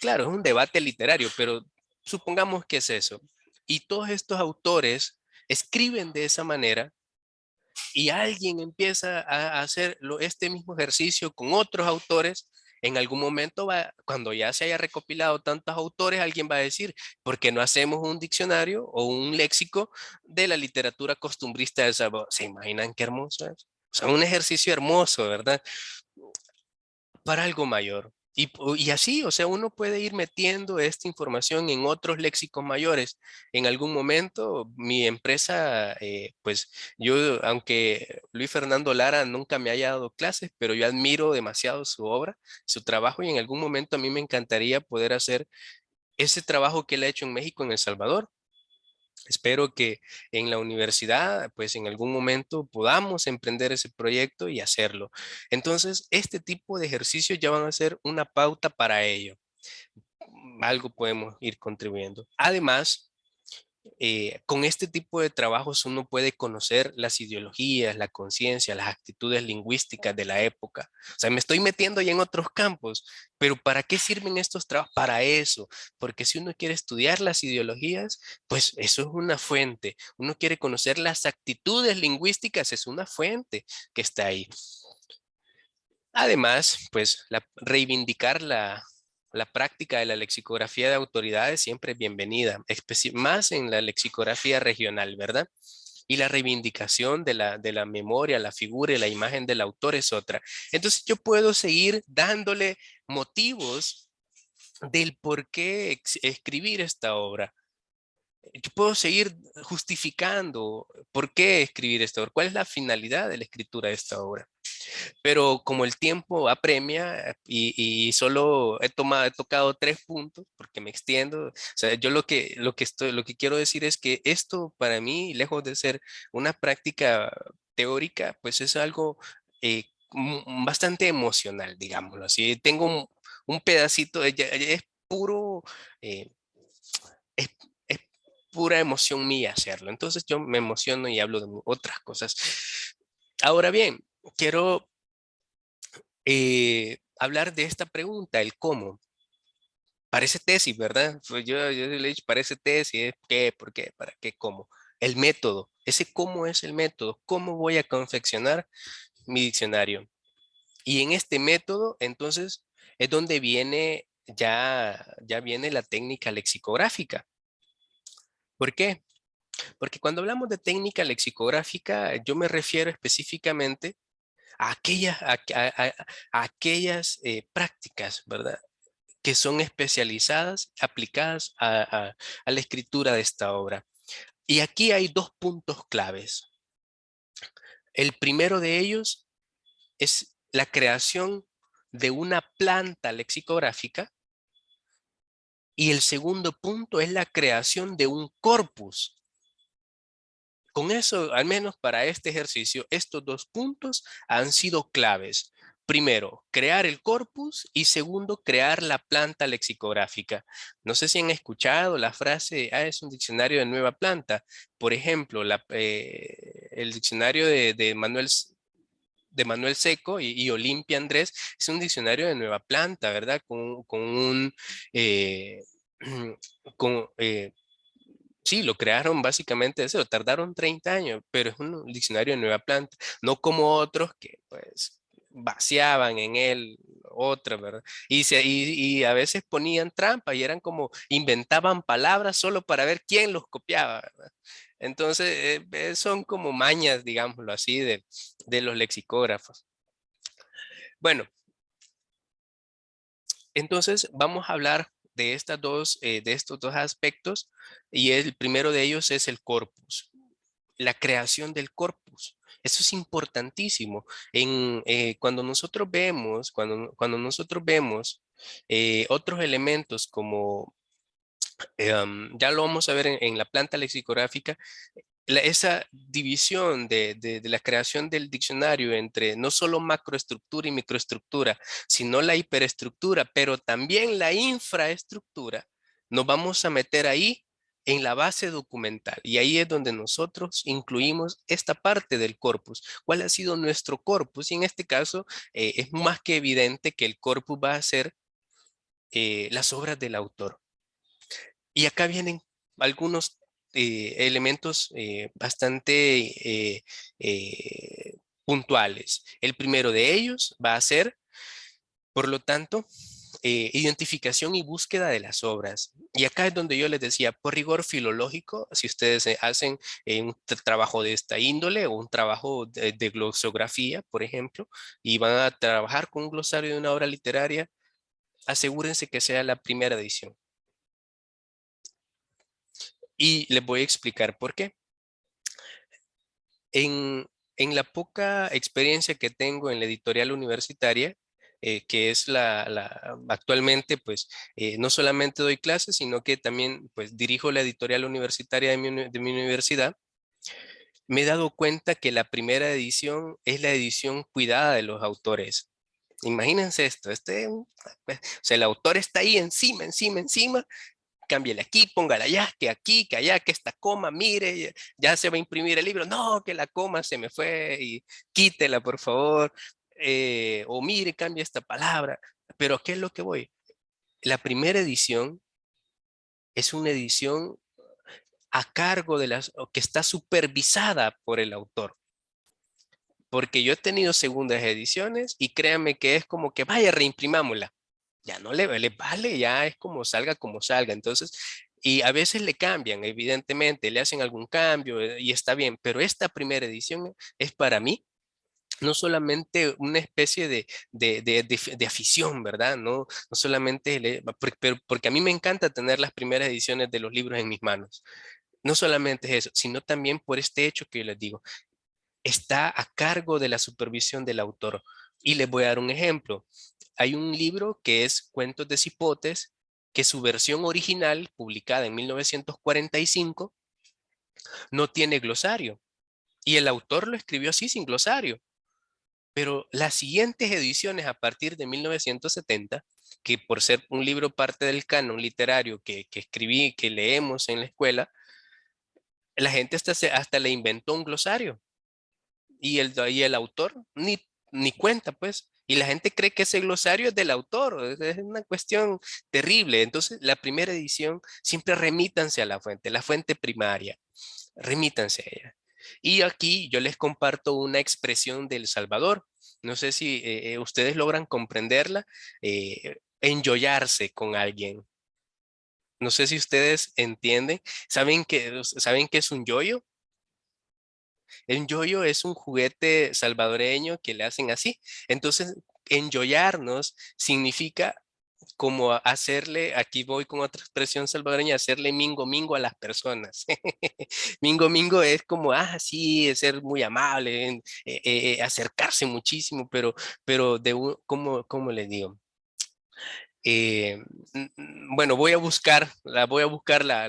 Claro, es un debate literario, pero supongamos que es eso. Y todos estos autores escriben de esa manera y alguien empieza a hacer este mismo ejercicio con otros autores, en algún momento, va, cuando ya se haya recopilado tantos autores, alguien va a decir, ¿por qué no hacemos un diccionario o un léxico de la literatura costumbrista de Salvador? ¿Se imaginan qué hermoso es? O sea, un ejercicio hermoso, ¿verdad? Para algo mayor. Y, así, o sea, uno puede ir metiendo esta información en otros léxicos mayores. En algún momento, mi empresa, eh, pues yo, aunque Luis Fernando Lara nunca me haya dado clases, pero yo admiro demasiado su obra, su trabajo, y en algún momento a mí me encantaría poder hacer ese trabajo que él ha hecho en México, en El Salvador. Espero que en la universidad, pues en algún momento podamos emprender ese proyecto y hacerlo. Entonces, este tipo de ejercicios ya van a ser una pauta para ello. Algo podemos ir contribuyendo. Además, eh, con este tipo de trabajos uno puede conocer las ideologías, la conciencia, las actitudes lingüísticas de la época. O sea, me estoy metiendo ya en otros campos, pero ¿para qué sirven estos trabajos? Para eso, porque si uno quiere estudiar las ideologías, pues eso es una fuente. Uno quiere conocer las actitudes lingüísticas, es una fuente que está ahí. Además, pues reivindicar la, la práctica de la lexicografía de autoridades siempre es bienvenida, más en la lexicografía regional, ¿verdad? Y la reivindicación de la, de la memoria, la figura y la imagen del autor es otra. Entonces yo puedo seguir dándole motivos del por qué escribir esta obra. Yo puedo seguir justificando por qué escribir esta obra, cuál es la finalidad de la escritura de esta obra. Pero como el tiempo apremia y, y solo he, tomado, he tocado tres puntos porque me extiendo, o sea, yo lo que, lo, que estoy, lo que quiero decir es que esto para mí, lejos de ser una práctica teórica, pues es algo eh, bastante emocional, digámoslo así. Tengo un, pedacito, es, es puro, eh, es, es, pura emoción mía hacerlo. Entonces yo me emociono y hablo de otras cosas. Ahora bien, quiero eh, hablar de esta pregunta, el cómo. Parece tesis, ¿verdad? Pues yo, yo le he dicho, parece tesis, ¿qué? ¿Por qué? ¿Para qué? ¿Cómo? El método, ese cómo es el método, cómo voy a confeccionar mi diccionario. Y en este método, entonces, es donde viene ya, ya viene la técnica lexicográfica. ¿Por qué? Porque cuando hablamos de técnica lexicográfica, yo me refiero específicamente a aquellas, aquellas eh, prácticas, ¿verdad? Que son especializadas, aplicadas a, a la escritura de esta obra. Y aquí hay dos puntos claves. El primero de ellos es la creación de una planta lexicográfica y el segundo punto es la creación de un corpus con eso, al menos para este ejercicio, estos dos puntos han sido claves. Primero, crear el corpus y segundo, crear la planta lexicográfica. No sé si han escuchado la frase, ah, es un diccionario de nueva planta. Por ejemplo, eh, el diccionario de, Manuel de Manuel Seco y, Olimpia Andrés, es un diccionario de nueva planta, ¿verdad? Con, un... Eh, con, eh, sí, lo crearon básicamente eso, tardaron 30 años, pero es un diccionario de nueva planta, no como otros que pues vaciaban en él otra, ¿verdad? Y, se, y, a veces ponían trampa y eran como, inventaban palabras solo para ver quién los copiaba, ¿verdad? Entonces, eh, eh, son como mañas, digámoslo así, de, de los lexicógrafos. Bueno, entonces vamos a hablar de, estas dos, eh, de estos dos aspectos y el primero de ellos es el corpus, la creación del corpus. Eso es importantísimo. En, eh, cuando nosotros vemos, cuando, cuando nosotros vemos eh, otros elementos como, ya lo vamos a ver en la planta lexicográfica, esa división de, la creación del diccionario entre no solo macroestructura y microestructura, sino la hiperestructura, pero también la infraestructura, nos vamos a meter ahí en la base documental. Y ahí es donde nosotros incluimos esta parte del corpus. ¿Cuál ha sido nuestro corpus? Y en este caso eh, es más que evidente que el corpus va a ser eh, las obras del autor. Y acá vienen algunos eh, elementos eh, bastante eh, puntuales. El primero de ellos va a ser, por lo tanto, identificación y búsqueda de las obras. Y acá es donde yo les decía, por rigor filológico, si ustedes hacen un trabajo de esta índole o un trabajo de, de, glosografía, por ejemplo, y van a trabajar con un glosario de una obra literaria, asegúrense que sea la primera edición. Y les voy a explicar por qué. En, la poca experiencia que tengo en la editorial universitaria, eh, que es la, actualmente, pues, eh, no solamente doy clases, sino que también, pues, dirijo la editorial universitaria de mi, de mi universidad, me he dado cuenta que la primera edición es la edición cuidada de los autores. Imagínense esto, este, o sea, el autor está ahí encima, encima, encima, cámbiale aquí, póngala allá, que aquí, que allá, que esta coma, mire, ya se va a imprimir el libro, no, que la coma se me fue y quítela por favor, eh, o mire, cambia esta palabra, pero ¿qué es lo que voy? La primera edición es una edición a cargo de las, que está supervisada por el autor. Porque yo he tenido segundas ediciones y créanme que es como que vaya, reimprimámosla ya no le, le vale, ya es como salga como salga. Entonces, y a veces le cambian, evidentemente, le hacen algún cambio eh, y está bien, pero esta primera edición es para mí no solamente una especie de, de, de, afición, ¿verdad? No, no solamente, porque, porque a mí me encanta tener las primeras ediciones de los libros en mis manos. No solamente es eso, sino también por este hecho que yo les digo, está a cargo de la supervisión del autor. Y les voy a dar un ejemplo hay un libro que es Cuentos de Cipotes, que su versión original, publicada en 1945, no tiene glosario. Y el autor lo escribió así, sin glosario. Pero las siguientes ediciones a partir de 1970, que por ser un libro parte del canon literario que, que escribí, que leemos en la escuela, la gente hasta, hasta le inventó un glosario. Y el, y el autor ni, ni cuenta, pues. Y la gente cree que ese glosario es del autor, es una cuestión terrible. Entonces, la primera edición, siempre remítanse a la fuente, la fuente primaria, remítanse a ella. Y aquí yo les comparto una expresión del Salvador. No sé si eh, eh, ustedes logran comprenderla. Eh, enjoyarse con alguien. No sé si ustedes entienden. ¿Saben que, ¿saben qué es un yoyo? El yoyo es un juguete salvadoreño que le hacen así. Entonces, enjoyarnos significa como hacerle, aquí voy con otra expresión salvadoreña, hacerle mingo mingo a las personas. mingo mingo es como, ah, sí, es ser muy amable, eh, eh, eh, acercarse muchísimo, pero, pero de ¿cómo, ¿cómo le digo? Eh, bueno, voy a buscar, la, voy a buscar la,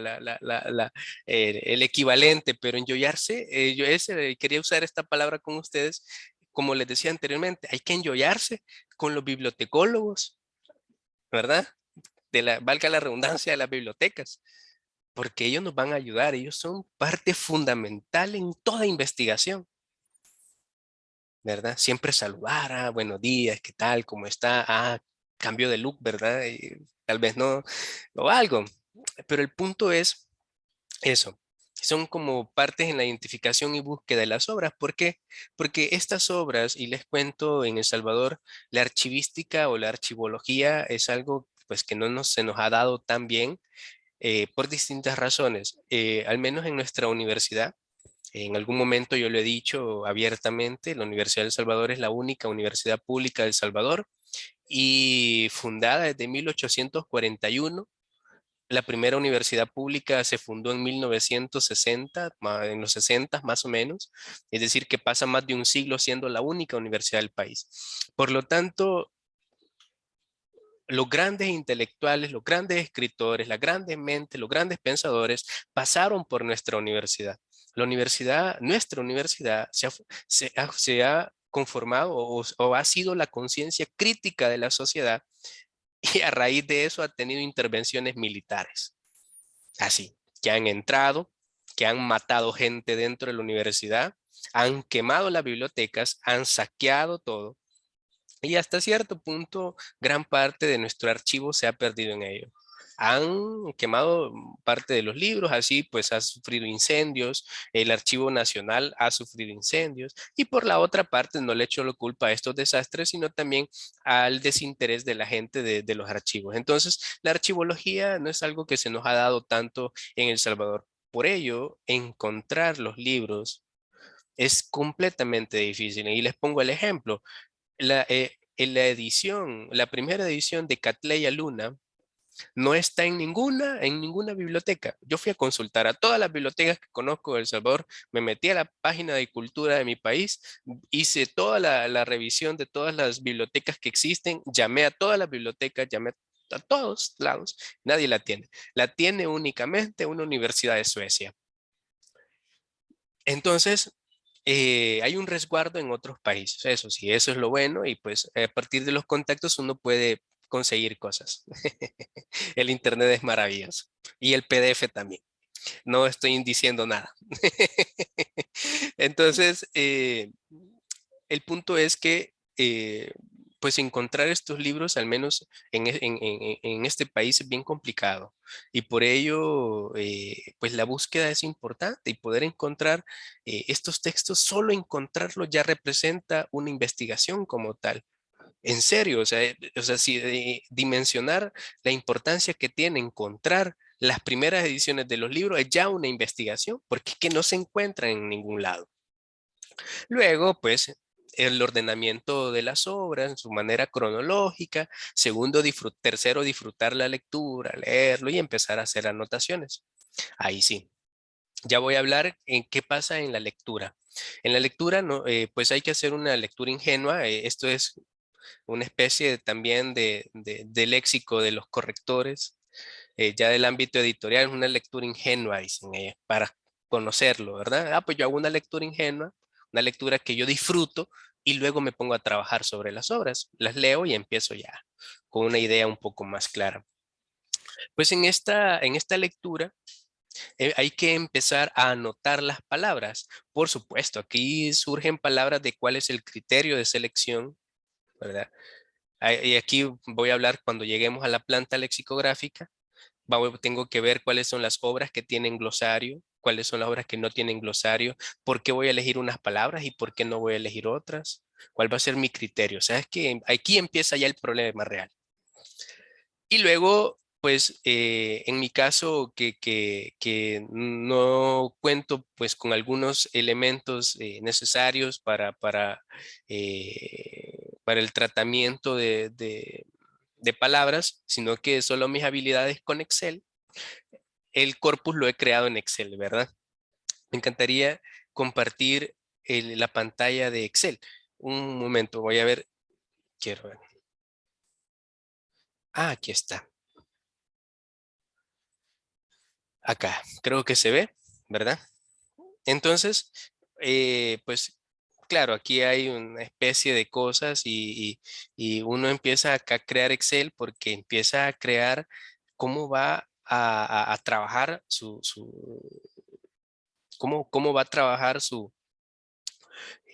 el equivalente, pero enjoyarse, eh, yo ese, quería usar esta palabra con ustedes, como les decía anteriormente, hay que enjoyarse con los bibliotecólogos, ¿verdad? De la, valga la redundancia de las bibliotecas, porque ellos nos van a ayudar, ellos son parte fundamental en toda investigación. ¿verdad? Siempre saludar, ah, buenos días, ¿qué tal? ¿Cómo está? Ah, cambio de look, ¿verdad? tal vez no, o algo. Pero el punto es eso. Son como partes en la identificación y búsqueda de las obras. ¿Por qué? Porque estas obras, y les cuento en El Salvador, la archivística o la archivología es algo pues que no nos, se nos ha dado tan bien eh, por distintas razones. Eh, al menos en nuestra universidad, en algún momento yo lo he dicho abiertamente, la Universidad del Salvador es la única universidad pública del Salvador y fundada desde 1841. La primera universidad pública se fundó en 1960, en los 60 más o menos, es decir que pasa más de un siglo siendo la única universidad del país. Por lo tanto, los grandes intelectuales, los grandes escritores, las grandes mentes, los grandes pensadores pasaron por nuestra universidad. La universidad, nuestra universidad se ha, conformado o, ha sido la conciencia crítica de la sociedad y a raíz de eso ha tenido intervenciones militares. Así, que han entrado, que han matado gente dentro de la universidad, han quemado las bibliotecas, han saqueado todo y hasta cierto punto, gran parte de nuestro archivo se ha perdido en ello. Han quemado parte de los libros, así pues ha sufrido incendios, el Archivo Nacional ha sufrido incendios y por la otra parte no le echo la culpa a estos desastres, sino también al desinterés de la gente de, los archivos. Entonces, la archivología no es algo que se nos ha dado tanto en El Salvador. Por ello, encontrar los libros es completamente difícil. Y les pongo el ejemplo la, eh, en la edición, la primera edición de Catleya Luna, no está en ninguna, en ninguna biblioteca. Yo fui a consultar a todas las bibliotecas que conozco de El Salvador, me metí a la página de cultura de mi país, hice toda la, revisión de todas las bibliotecas que existen, llamé a todas las bibliotecas, llamé a todos lados, nadie la tiene. La tiene únicamente una universidad de Suecia. Entonces, eh, hay un resguardo en otros países, eso sí, eso es lo bueno y pues a partir de los contactos uno puede conseguir cosas. el internet es maravilloso y el PDF también. No estoy diciendo nada. Entonces, eh, el punto es que eh, pues encontrar estos libros, al menos en, e, este país, es bien complicado. Y por ello, eh, pues la búsqueda es importante y poder encontrar estos textos, solo encontrarlos ya representa una investigación como tal. En serio, o sea, eh, o sea si dimensionar la importancia que tiene encontrar las primeras ediciones de los libros es ya una investigación, porque es que no se encuentra en ningún lado. Luego, pues, el ordenamiento de las obras en su manera cronológica. Segundo, tercero, disfrutar la lectura, leerlo y empezar a hacer anotaciones. Ahí sí. Ya voy a hablar en qué pasa en la lectura. En la lectura, no, eh, pues hay que hacer una lectura ingenua. Eh, esto es una especie también de, léxico de los correctores. Eh, ya del ámbito editorial, es una lectura ingenua, dicen para conocerlo, ¿verdad? Ah, pues yo hago una lectura ingenua, una lectura que yo disfruto y luego me pongo a trabajar sobre las obras. Las leo y empiezo ya con una idea un poco más clara. Pues en esta, en esta lectura eh, hay que empezar a anotar las palabras. Por supuesto, aquí surgen palabras de cuál es el criterio de selección, ¿verdad? Y aquí voy a hablar cuando lleguemos a la planta lexicográfica. Tengo que ver cuáles son las obras que tienen glosario, cuáles son las obras que no tienen glosario, por qué voy a elegir unas palabras y por qué no voy a elegir otras, cuál va a ser mi criterio. O sea, es que aquí empieza ya el problema real. Y luego, pues, eh, en mi caso, que, que, no cuento pues con algunos elementos eh, necesarios para, para, eh, para el tratamiento de, palabras, sino que solo mis habilidades con Excel, el corpus lo he creado en Excel, ¿verdad? Me encantaría compartir la pantalla de Excel. Un momento, voy a ver. Quiero ver. Ah, aquí está. Acá, creo que se ve, ¿verdad? Entonces, eh, pues claro, aquí hay una especie de cosas y, y, uno empieza a crear Excel porque empieza a crear cómo va a, trabajar su, cómo, cómo, va a trabajar su,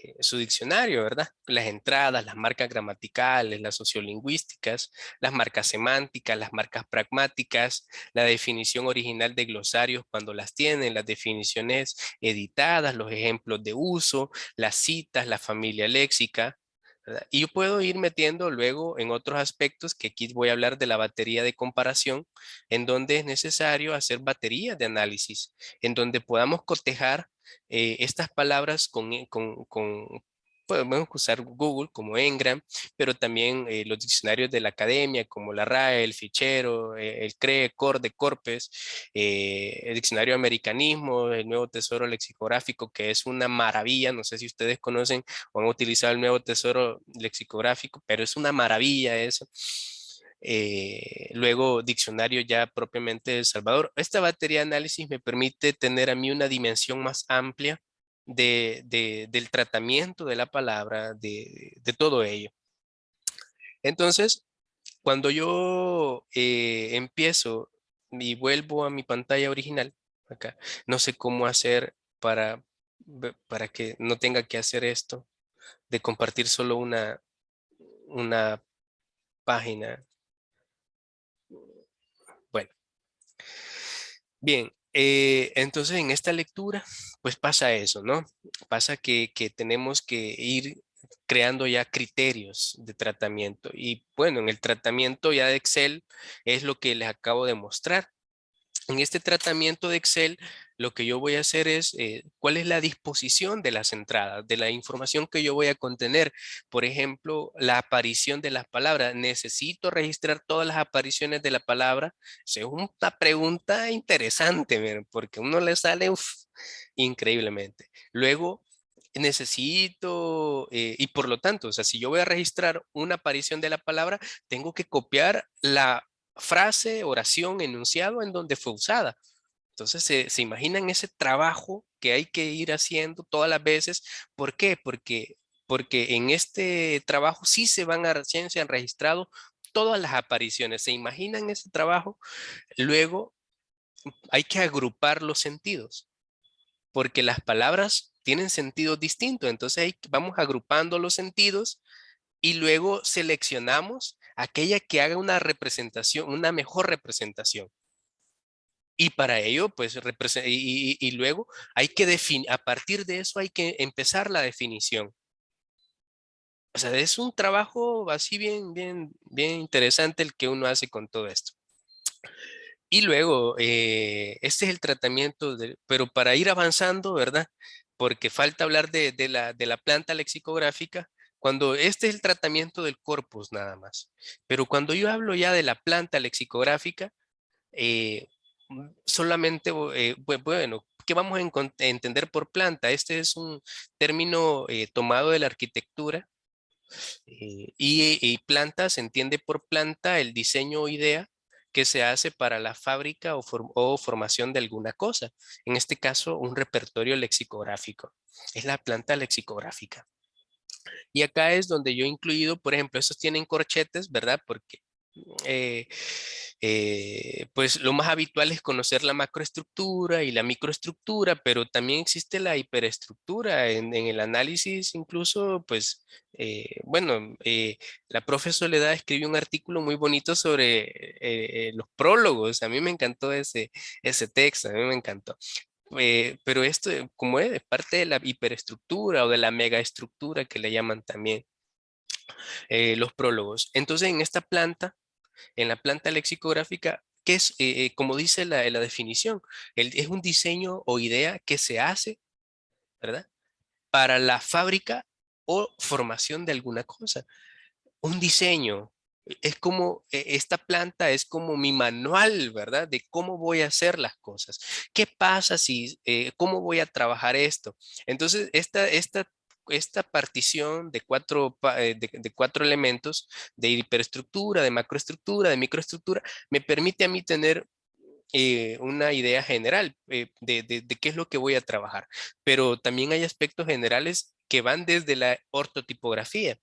eh, su diccionario, ¿verdad? Las entradas, las marcas gramaticales, las sociolingüísticas, las marcas semánticas, las marcas pragmáticas, la definición original de glosarios cuando las tienen, las definiciones editadas, los ejemplos de uso, las citas, la familia léxica, y yo puedo ir metiendo luego en otros aspectos que aquí voy a hablar de la batería de comparación, en donde es necesario hacer baterías de análisis, en donde podamos cotejar eh, estas palabras con, con, podemos usar Google como Engram, pero también eh, los diccionarios de la academia como la RAE, el Fichero, eh, el CRE, CORDE, CORPES, eh, el diccionario americanismo, el nuevo tesoro lexicográfico, que es una maravilla, no sé si ustedes conocen o han utilizado el nuevo tesoro lexicográfico, pero es una maravilla eso. Luego diccionario ya propiamente de Salvador. Esta batería de análisis me permite tener a mí una dimensión más amplia de, del tratamiento de la palabra, de, todo ello. Entonces, cuando yo eh, empiezo y vuelvo a mi pantalla original, acá, no sé cómo hacer para, para que no tenga que hacer esto, de compartir solo una, una página. Bueno. Bien, eh, entonces en esta lectura pues pasa eso, ¿no? Pasa que, tenemos que ir creando ya criterios de tratamiento. Y bueno, en el tratamiento ya de Excel es lo que les acabo de mostrar. En este tratamiento de Excel, lo que yo voy a hacer es, eh, ¿cuál es la disposición de las entradas, de la información que yo voy a contener? Por ejemplo, la aparición de las palabras. ¿Necesito registrar todas las apariciones de la palabra? es una pregunta interesante, porque uno le sale increíblemente. Luego, necesito, eh, y por lo tanto, o sea, si yo voy a registrar una aparición de la palabra, tengo que copiar la frase, oración, enunciado en donde fue usada. Entonces, se, imaginan ese trabajo que hay que ir haciendo todas las veces. ¿Por qué? Porque, porque en este trabajo sí se van a, se han registrado todas las apariciones. ¿Se imaginan ese trabajo? Luego, hay que agrupar los sentidos, porque las palabras tienen sentidos distintos. Entonces, vamos agrupando los sentidos y luego seleccionamos aquella que haga una representación, una mejor representación. Y para ello, pues, y, y, luego hay que definir, a partir de eso hay que empezar la definición. O sea, es un trabajo así bien, bien, bien interesante el que uno hace con todo esto. Y luego, eh, este es el tratamiento, de, pero para ir avanzando, ¿verdad? Porque falta hablar de, la, de la planta lexicográfica, cuando este es el tratamiento del corpus nada más. Pero cuando yo hablo ya de la planta lexicográfica, eh, solamente, eh, bueno, ¿qué vamos a entender por planta? Este es un término eh, tomado de la arquitectura y, y, planta se entiende por planta el diseño o idea que se hace para la fábrica o, o, formación de alguna cosa. En este caso, un repertorio lexicográfico. Es la planta lexicográfica. Y acá es donde yo he incluido, por ejemplo, estos tienen corchetes, ¿verdad? Porque eh, eh, pues lo más habitual es conocer la macroestructura y la microestructura, pero también existe la hiperestructura en, el análisis, incluso, pues, eh, bueno, la profe Soledad escribió un artículo muy bonito sobre los prólogos, a mí me encantó ese, ese texto, a mí me encantó. Pero esto, como es, parte de la hiperestructura o de la megaestructura que le llaman también los prólogos. Entonces, en esta planta, en la planta lexicográfica, que es, como dice la, la definición, es un diseño o idea que se hace, ¿verdad? Para la fábrica o formación de alguna cosa. Un diseño, es como, e, esta planta es como mi manual, ¿verdad? De cómo voy a hacer las cosas. ¿Qué pasa si, eh, cómo voy a trabajar esto? Entonces, esta, esta, esta partición de cuatro, eh, de, cuatro elementos, de hiperestructura, de macroestructura, de microestructura, me permite a mí tener eh, una idea general de, de, qué es lo que voy a trabajar. Pero también hay aspectos generales que van desde la ortotipografía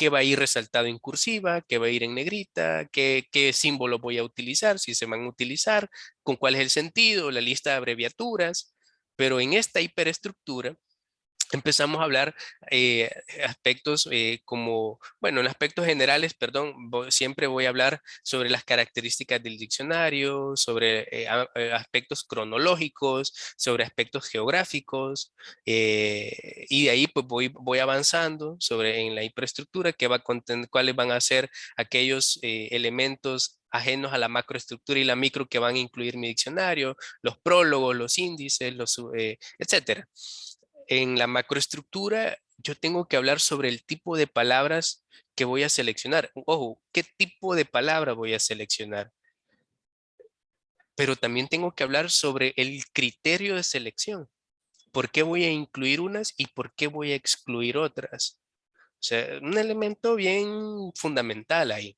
qué va a ir resaltado en cursiva, qué va a ir en negrita, qué, qué símbolo voy a utilizar, si se van a utilizar, con cuál es el sentido, la lista de abreviaturas. Pero en esta hiperestructura, empezamos a hablar eh, aspectos eh, como, bueno, en aspectos generales, perdón, siempre voy a hablar sobre las características del diccionario, sobre eh, aspectos cronológicos, sobre aspectos geográficos, y de ahí pues voy, voy avanzando sobre en la infraestructura que va a contener, cuáles van a ser aquellos elementos ajenos a la macroestructura y la micro que van a incluir mi diccionario, los prólogos, los índices, los, etcétera en la macroestructura yo tengo que hablar sobre el tipo de palabras que voy a seleccionar. Ojo, ¿qué tipo de palabra voy a seleccionar? Pero también tengo que hablar sobre el criterio de selección. ¿Por qué voy a incluir unas y por qué voy a excluir otras? O sea, un elemento bien fundamental ahí.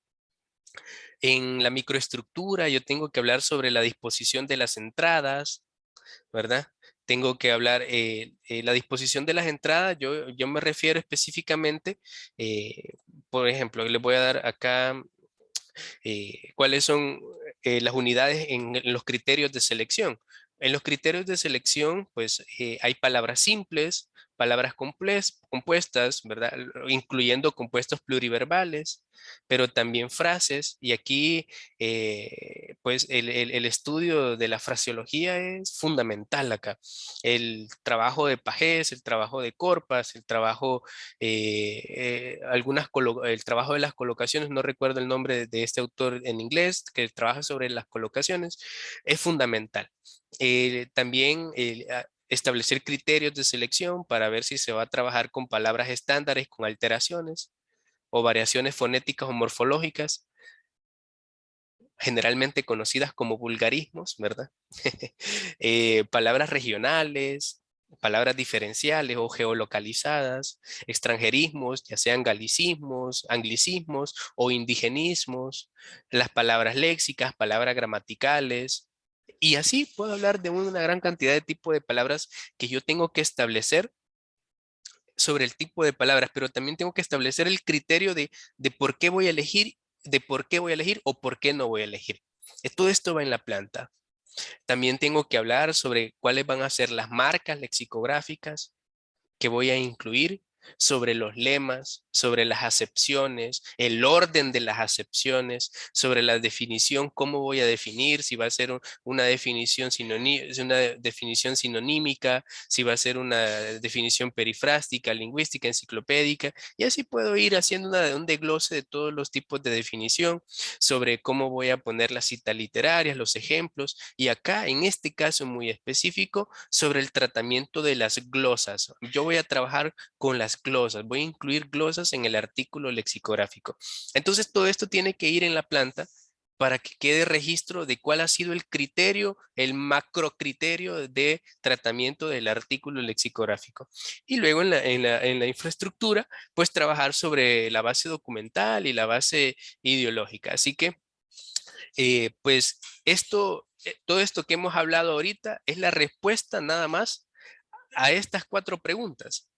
En la microestructura yo tengo que hablar sobre la disposición de las entradas, ¿verdad? Tengo que hablar, eh, eh, la disposición de las entradas, yo, yo me refiero específicamente, eh, por ejemplo, le voy a dar acá cuáles son las unidades en, los criterios de selección. En los criterios de selección, pues hay palabras simples, palabras compuestas, ¿verdad? Incluyendo compuestos pluriverbales, pero también frases. Y aquí, eh, pues, el, estudio de la fraseología es fundamental acá. El trabajo de Pajés, el trabajo de Corpas, el trabajo, eh, eh, algunas el trabajo de las colocaciones, no recuerdo el nombre de este autor en inglés, que trabaja sobre las colocaciones, es fundamental. También establecer criterios de selección para ver si se va a trabajar con palabras estándares, con alteraciones o variaciones fonéticas o morfológicas, generalmente conocidas como vulgarismos, ¿verdad? Eh, palabras regionales, palabras diferenciales o geolocalizadas, extranjerismos, ya sean galicismos, anglicismos o indigenismos, las palabras léxicas, palabras gramaticales, y así puedo hablar de una gran cantidad de tipos de palabras que yo tengo que establecer sobre el tipo de palabras, pero también tengo que establecer el criterio de, de por qué voy a elegir, de por qué voy a elegir o por qué no voy a elegir. Eh, todo esto va en la planta. También tengo que hablar sobre cuáles van a ser las marcas lexicográficas que voy a incluir sobre los lemas, sobre las acepciones, el orden de las acepciones, sobre la definición, cómo voy a definir, si va a ser una definición, una definición sinonímica, si va a ser una definición perifrástica, lingüística, enciclopédica, y así puedo ir haciendo un desglose de todos los tipos de definición, sobre cómo voy a poner las citas literarias, los ejemplos, y acá, en este caso muy específico, sobre el tratamiento de las glosas. Yo voy a trabajar con las glosas, voy a incluir glosas en el artículo lexicográfico. Entonces todo esto tiene que ir en la planta para que quede registro de cuál ha sido el criterio, el macro criterio de tratamiento del artículo lexicográfico. Y luego en la, infraestructura, pues trabajar sobre la base documental y la base ideológica. Así que, eh, pues esto, eh, todo esto que hemos hablado ahorita es la respuesta nada más a estas cuatro preguntas.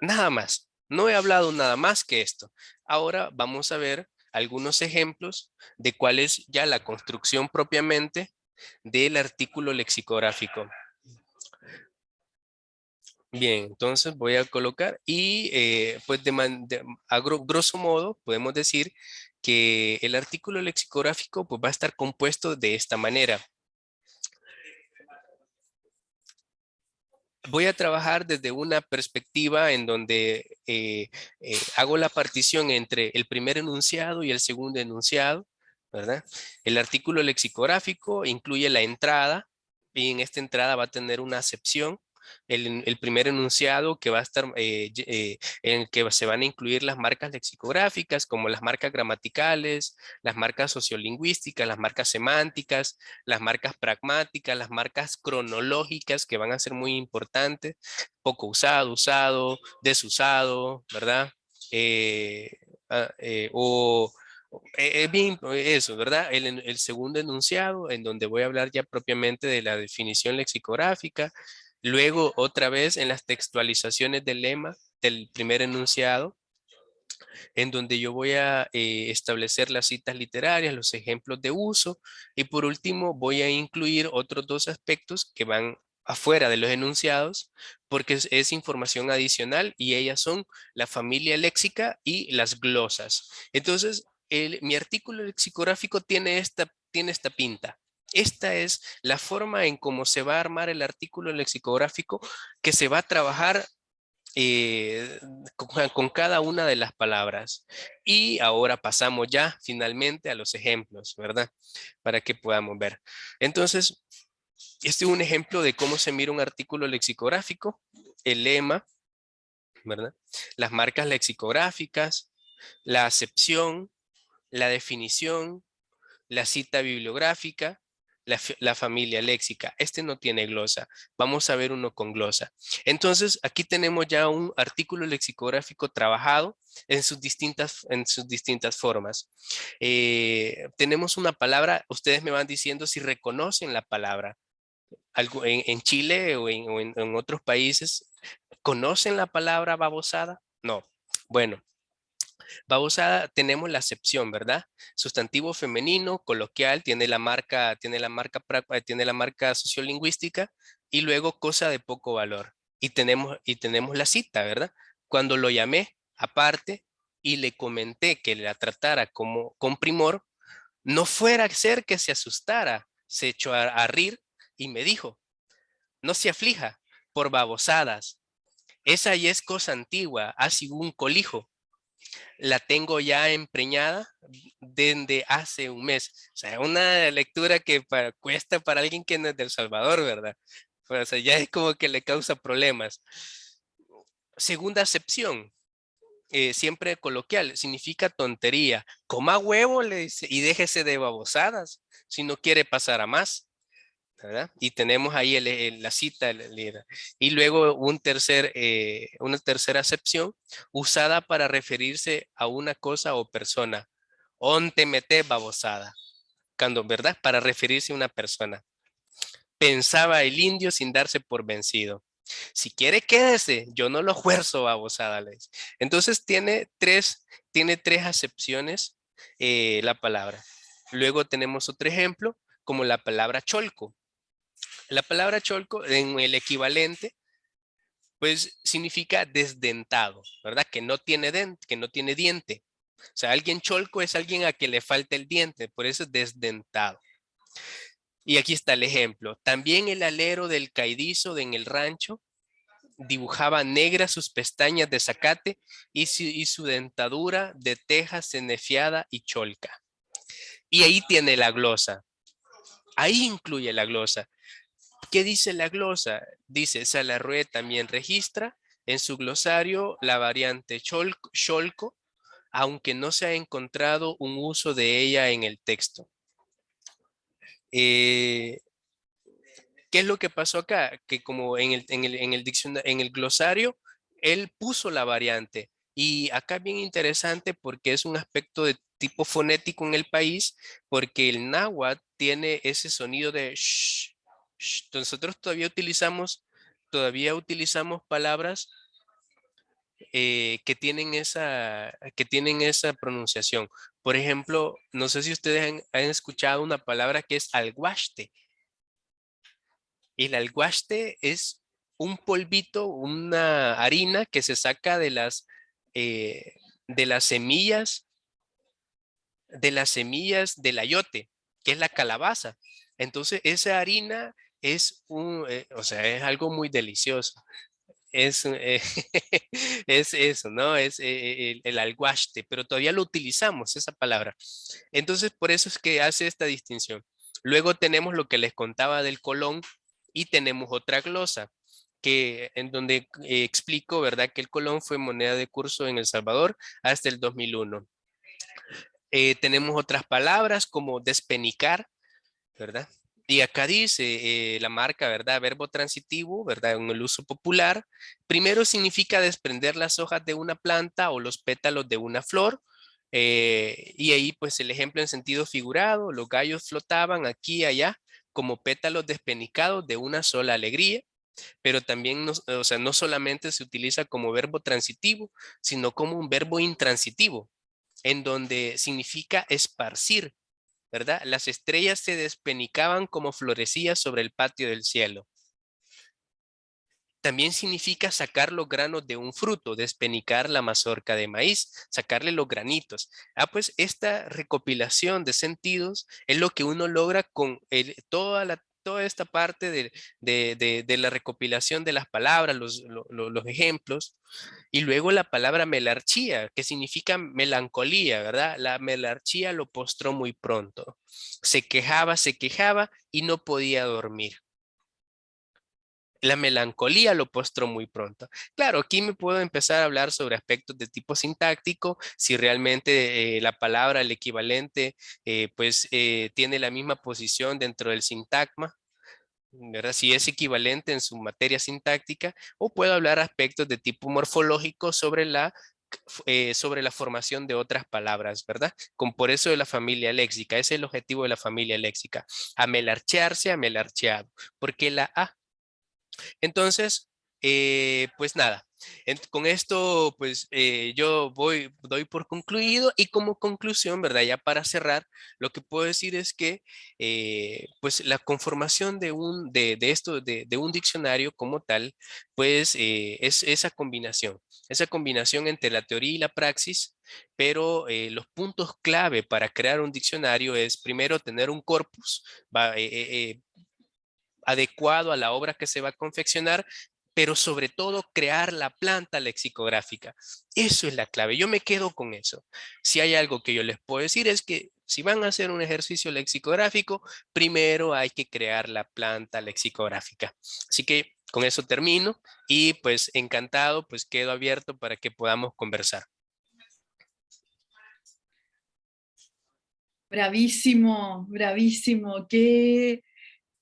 Nada más. No he hablado nada más que esto. Ahora vamos a ver algunos ejemplos de cuál es ya la construcción propiamente del artículo lexicográfico. Bien, entonces voy a colocar y eh, pues de, a grosso modo podemos decir que el artículo lexicográfico pues va a estar compuesto de esta manera. Voy a trabajar desde una perspectiva en donde eh, eh, hago la partición entre el primer enunciado y el segundo enunciado, ¿verdad? El artículo lexicográfico incluye la entrada y en esta entrada va a tener una acepción el, primer enunciado que va a estar, eh, eh, en el que se van a incluir las marcas lexicográficas, como las marcas gramaticales, las marcas sociolingüísticas, las marcas semánticas, las marcas pragmáticas, las marcas cronológicas, que van a ser muy importantes, poco usado, usado, desusado, ¿verdad? Eh, ah, o es bien eso, ¿verdad? El, segundo enunciado, en donde voy a hablar ya propiamente de la definición lexicográfica, Luego, otra vez en las textualizaciones del lema del primer enunciado, en donde yo voy a eh, establecer las citas literarias, los ejemplos de uso, y por último voy a incluir otros dos aspectos que van afuera de los enunciados porque es, información adicional y ellas son la familia léxica y las glosas. Entonces, mi artículo lexicográfico tiene esta, tiene esta pinta. Esta es la forma en cómo se va a armar el artículo lexicográfico que se va a trabajar eh, con, cada una de las palabras. Y ahora pasamos ya finalmente a los ejemplos, ¿verdad? Para que podamos ver. Entonces, este es un ejemplo de cómo se mira un artículo lexicográfico, el lema, ¿verdad? Las marcas lexicográficas, la acepción, la definición, la cita bibliográfica, la, familia léxica. Este no tiene glosa. Vamos a ver uno con glosa. Entonces, aquí tenemos ya un artículo lexicográfico trabajado en sus distintas, en sus distintas formas. Eh, tenemos una palabra, ustedes me van diciendo si reconocen la palabra. Algo, en, Chile o, en otros países, ¿conocen la palabra babosada? No. Bueno, Babosada tenemos la acepción, ¿verdad? Sustantivo femenino, coloquial, tiene la marca, tiene la marca, eh, tiene la marca sociolingüística y luego cosa de poco valor. Y tenemos, y tenemos la cita, ¿verdad? Cuando lo llamé aparte y le comenté que la tratara como con primor, no fuera a ser que se asustara, se echó a, a rir y me dijo, no se aflija por babosadas. Esa ya es cosa antigua, ha sido un colijo la tengo ya empreñada desde hace un mes. O sea, una lectura que cuesta para alguien que no es del Salvador, ¿verdad? O sea, ya es como que le causa problemas. Segunda acepción, eh, siempre coloquial, significa tontería. Coma huevo le dice, y déjese de babosadas si no quiere pasar a más. Y tenemos ahí la cita. y luego un tercer, eh, una tercera acepción usada para referirse a una cosa o persona. Onte mete babosada. Cuando, ¿verdad? Para referirse a una persona. Pensaba el indio sin darse por vencido. Si quiere, quédese. Yo no lo fuerzo, babosada. Entonces tiene tres, tiene tres acepciones eh, la palabra. Luego tenemos otro ejemplo, como la palabra cholco. La palabra cholco en el equivalente, pues significa desdentado, ¿verdad? Que no tiene, dente, que no tiene diente. O sea, alguien cholco es alguien a quien le falta el diente, por eso es desdentado. Y aquí está el ejemplo. También el alero del caidizo de en el rancho dibujaba negras sus pestañas de zacate y su, y su dentadura de teja cenefiada y cholca. Y ahí tiene la glosa. Ahí incluye la glosa. ¿Qué dice la glosa? Dice, Salarrué también registra en su glosario la variante cholco, aunque no se ha encontrado un uso de ella en el texto. Eh, ¿Qué es lo que pasó acá? Que como en el, en en el, en el glosario, él puso la variante. Y acá bien interesante porque es un aspecto de tipo fonético en el país, porque el náhuatl tiene ese sonido de shh, nosotros todavía utilizamos, todavía utilizamos palabras eh, que, tienen esa, que tienen esa pronunciación. Por ejemplo, no sé si ustedes han, escuchado una palabra que es alguaste. El alguaste es un polvito, una harina que se saca de las, eh, de las semillas, de las semillas del ayote, que es la calabaza. Entonces, esa harina es un, eh, o sea, es algo muy delicioso. Es, eh, es eso, ¿no? Es eh, el, el, alguaste, pero todavía lo utilizamos, esa palabra. Entonces, por eso es que hace esta distinción. Luego tenemos lo que les contaba del colón y tenemos otra glosa que en donde explico, ¿verdad? Que el colón fue moneda de curso en El Salvador hasta el 2001. tenemos otras palabras como despenicar, ¿verdad? Y acá dice eh, la marca, ¿verdad? Verbo transitivo, ¿verdad? En el uso popular. Primero significa desprender las hojas de una planta o los pétalos de una flor. Eh, y ahí pues el ejemplo en sentido figurado, los gallos flotaban aquí y allá como pétalos despenicados de una sola alegría. Pero también, o sea, no solamente se utiliza como verbo transitivo, sino como un verbo intransitivo, en donde significa esparcir, ¿verdad? Las estrellas se despenicaban como florecías sobre el patio del cielo. también significa sacar los granos de un fruto, despenicar la mazorca de maíz, sacarle los granitos. Ah, pues esta recopilación de sentidos es lo que uno logra con toda la toda esta parte de, la recopilación de las palabras, los, los, ejemplos, y luego la palabra melarchía, que significa melancolía, ¿verdad? La melarchía lo postró muy pronto. Se quejaba, se quejaba y no podía dormir la melancolía lo postró muy pronto. Claro, aquí me puedo empezar a hablar sobre aspectos de tipo sintáctico, si realmente eh, la palabra, el equivalente, eh, pues eh, tiene la misma posición dentro del sintagma, ¿verdad? Si es equivalente en su materia sintáctica, o puedo hablar aspectos de tipo morfológico sobre la sobre la formación de otras palabras, ¿verdad? Con por eso de la familia léxica, ese es el objetivo de la familia léxica, amelarchearse, amelarcheado, porque la A entonces, eh, pues nada, con esto pues eh, yo voy, doy por concluido y como conclusión, ¿verdad? Ya para cerrar, lo que puedo decir es que eh, pues la conformación de un, de, esto, de, un diccionario como tal, pues es esa combinación, esa combinación entre la teoría y la praxis, pero los puntos clave para crear un diccionario es primero tener un corpus, adecuado a la obra que se va a confeccionar, pero sobre todo crear la planta lexicográfica. Eso es la clave. Yo me quedo con eso. Si hay algo que yo les puedo decir es que si van a hacer un ejercicio lexicográfico, primero hay que crear la planta lexicográfica. Así que con eso termino y pues encantado, pues quedo abierto para que podamos conversar. Bravísimo, bravísimo. Qué,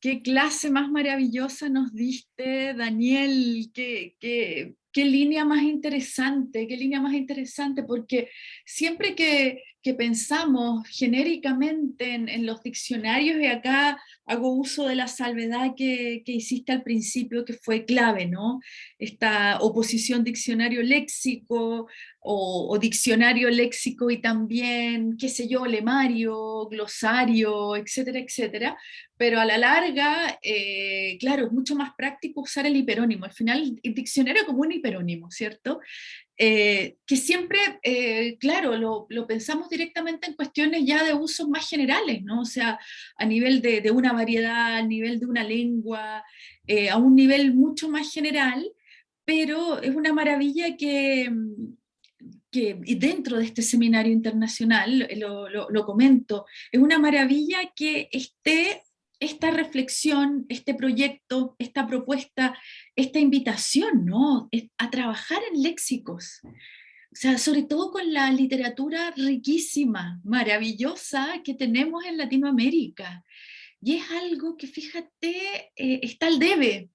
Qué clase más maravillosa nos diste, Daniel, qué, qué, qué, línea más interesante, qué línea más interesante, porque siempre que, que pensamos genéricamente en, los diccionarios, y acá hago uso de la salvedad que, que, hiciste al principio, que fue clave, ¿no? Esta oposición diccionario-léxico, o, o, diccionario léxico y también, qué sé yo, lemario, glosario, etcétera, etcétera, pero a la larga, eh, claro, es mucho más práctico usar el hiperónimo. Al final, el diccionario como un hiperónimo, ¿cierto? Eh, que siempre, eh, claro, lo, pensamos directamente en cuestiones ya de usos más generales, ¿no? O sea, a nivel de, una variedad, a nivel de una lengua, a un nivel mucho más general, pero es una maravilla que, que dentro de este seminario internacional, lo, comento, es una maravilla que esté esta reflexión, este proyecto, esta propuesta, esta invitación, ¿no? A trabajar en léxicos. O sea, sobre todo con la literatura riquísima, maravillosa que tenemos en Latinoamérica. Y es algo que, fíjate, eh, está al debe.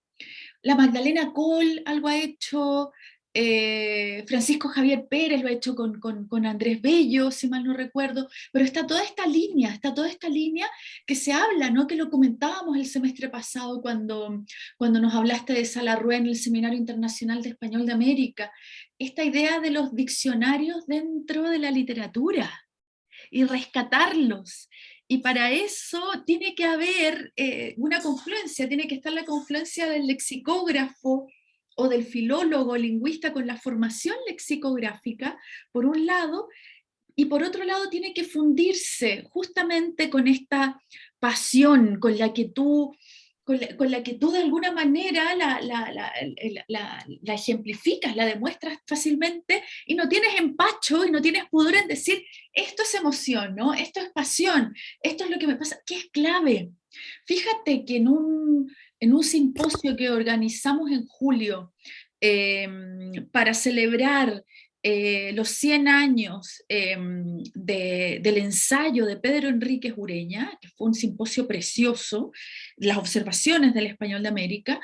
La Magdalena Cole algo ha hecho, eh, Francisco Javier Pérez lo ha hecho con, Andrés Bello, si mal no recuerdo, pero está toda esta línea, está toda esta línea que se habla, ¿no? que lo comentábamos el semestre pasado cuando, cuando nos hablaste de Salarrué en el Seminario Internacional de Español de América, esta idea de los diccionarios dentro de la literatura y rescatarlos. Y para eso tiene que haber eh, una confluencia, tiene que estar la confluencia del lexicógrafo, o del filólogo lingüista con la formación lexicográfica, por un lado, y por otro lado tiene que fundirse justamente con esta pasión con la que tú, con la, que tú de alguna manera la, la, ejemplificas, la demuestras fácilmente, y no tienes empacho y no tienes pudor en decir, esto es emoción, ¿no? esto es pasión, esto es lo que me pasa, que es clave. Fíjate que en un, en un simposio que organizamos en julio em, para celebrar eh, los 100 años em, del ensayo de Pedro Enríquez Ureña, que fue un simposio precioso, las observaciones del español de América,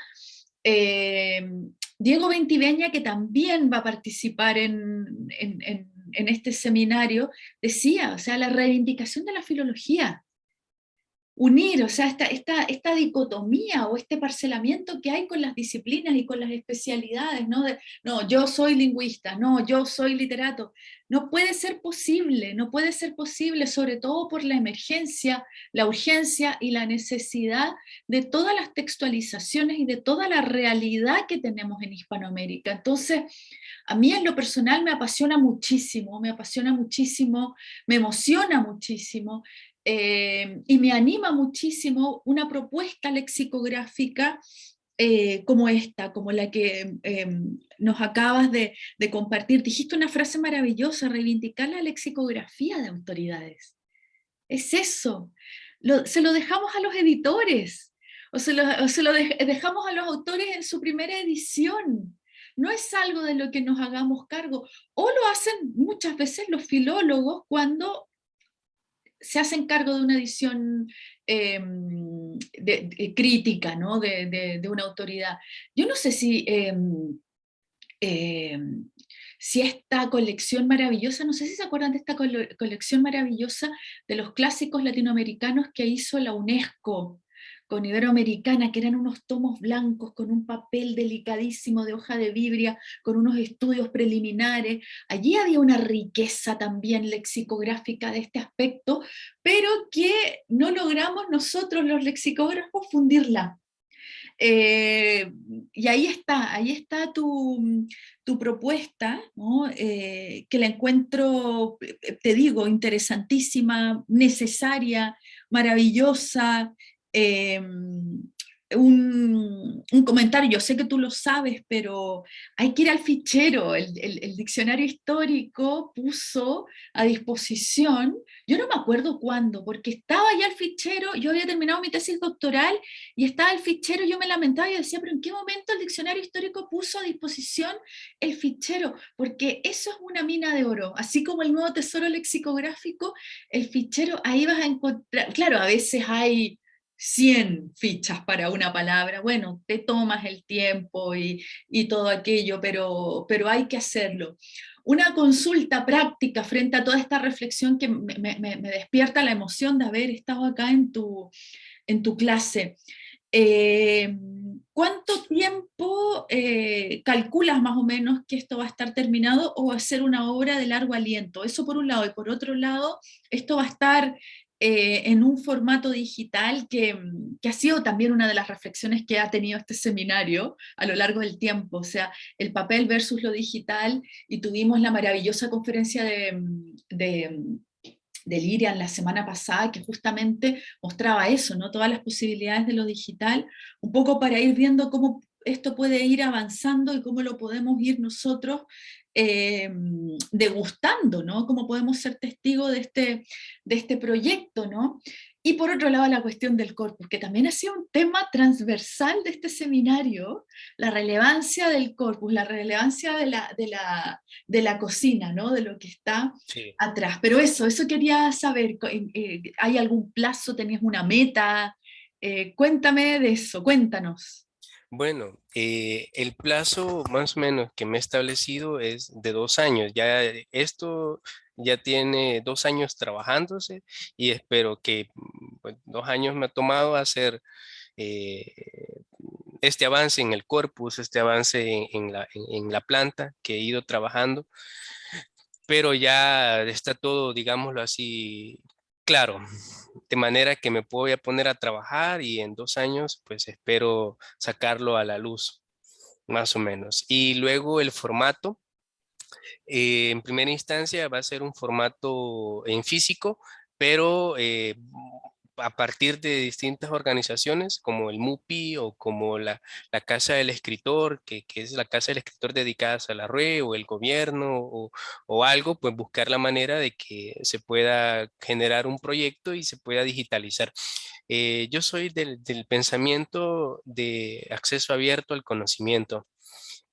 em, Diego Ventiveña, que también va a participar en, en este seminario, decía, o sea, la reivindicación de la filología, unir, o sea, esta, dicotomía o este parcelamiento que hay con las disciplinas y con las especialidades, ¿no? No, yo soy lingüista, no, yo soy literato. No puede ser posible, no puede ser posible, sobre todo por la emergencia, la urgencia y la necesidad de todas las textualizaciones y de toda la realidad que tenemos en Hispanoamérica. Entonces, a mí en lo personal me apasiona muchísimo, me apasiona muchísimo, me emociona muchísimo eh, y me anima muchísimo una propuesta lexicográfica eh, como esta, como la que em, nos acabas de, compartir. Dijiste una frase maravillosa, reivindicar la lexicografía de autoridades. Es eso. se lo dejamos a los editores, o se lo, dejamos a los autores en su primera edición. No es algo de lo que nos hagamos cargo. O lo hacen muchas veces los filólogos cuando se hacen cargo de una edición em, crítica ¿no? de, una autoridad. Yo no sé si, em, em, si esta colección maravillosa, no sé si se acuerdan de esta colección maravillosa de los clásicos latinoamericanos que hizo la UNESCO, con Iberoamericana, que eran unos tomos blancos con un papel delicadísimo de hoja de vibria, con unos estudios preliminares. Allí había una riqueza también lexicográfica de este aspecto, pero que no logramos nosotros los lexicógrafos fundirla. Eh, y ahí está, ahí está tu, propuesta, eh, que la encuentro, eh, te digo, interesantísima, necesaria, maravillosa, Em, un, comentario, yo sé que tú lo sabes, pero hay que ir al fichero, el, diccionario histórico puso a disposición, yo no me acuerdo cuándo, porque estaba ya el fichero, yo había terminado mi tesis doctoral y estaba el fichero, yo me lamentaba y decía, pero ¿en qué momento el diccionario histórico puso a disposición el fichero? Porque eso es una mina de oro, así como el nuevo tesoro lexicográfico, el fichero, ahí vas a encontrar, claro, a veces hay 100 fichas para una palabra, bueno, te tomas el tiempo y, todo aquello, pero, pero hay que hacerlo. Una consulta práctica frente a toda esta reflexión que me, despierta la emoción de haber estado acá en tu, en tu clase. Eh, ¿Cuánto tiempo eh, calculas más o menos que esto va a estar terminado o va a ser una obra de largo aliento? Eso por un lado, y por otro lado, esto va a estar eh, en un formato digital que, ha sido también una de las reflexiones que ha tenido este seminario a lo largo del tiempo, o sea, el papel versus lo digital, y tuvimos la maravillosa conferencia de, de, de Lirian la semana pasada, que justamente mostraba eso, ¿no? todas las posibilidades de lo digital, un poco para ir viendo cómo esto puede ir avanzando y cómo lo podemos ir nosotros eh, degustando, ¿no? Cómo podemos ser testigos de este, de este proyecto, ¿no? Y por otro lado la cuestión del corpus, que también ha sido un tema transversal de este seminario, la relevancia del corpus, la relevancia de la, de la, de la cocina, ¿no? de lo que está atrás. Pero eso, eso quería saber, eh, ¿hay algún plazo, tenías una meta? Eh, cuéntame de eso, cuéntanos. Bueno, eh, el plazo más o menos que me he establecido es de dos años. Ya esto ya tiene dos años trabajándose y espero que mm, pues, dos años me ha tomado hacer eh, este avance en el corpus, este avance en, la, en, la, planta que he ido trabajando, pero ya está todo, digámoslo así, claro, de manera que me voy a poner a trabajar y en dos años pues espero sacarlo a la luz, más o menos. Y luego el formato, eh, en primera instancia va a ser un formato en físico, pero eh, a partir de distintas organizaciones como el MUPI o como la, Casa del Escritor, que, es la Casa del Escritor dedicada a la RUE o el gobierno o, algo, pues buscar la manera de que se pueda generar un proyecto y se pueda digitalizar. Eh, yo soy del, del pensamiento de acceso abierto al conocimiento.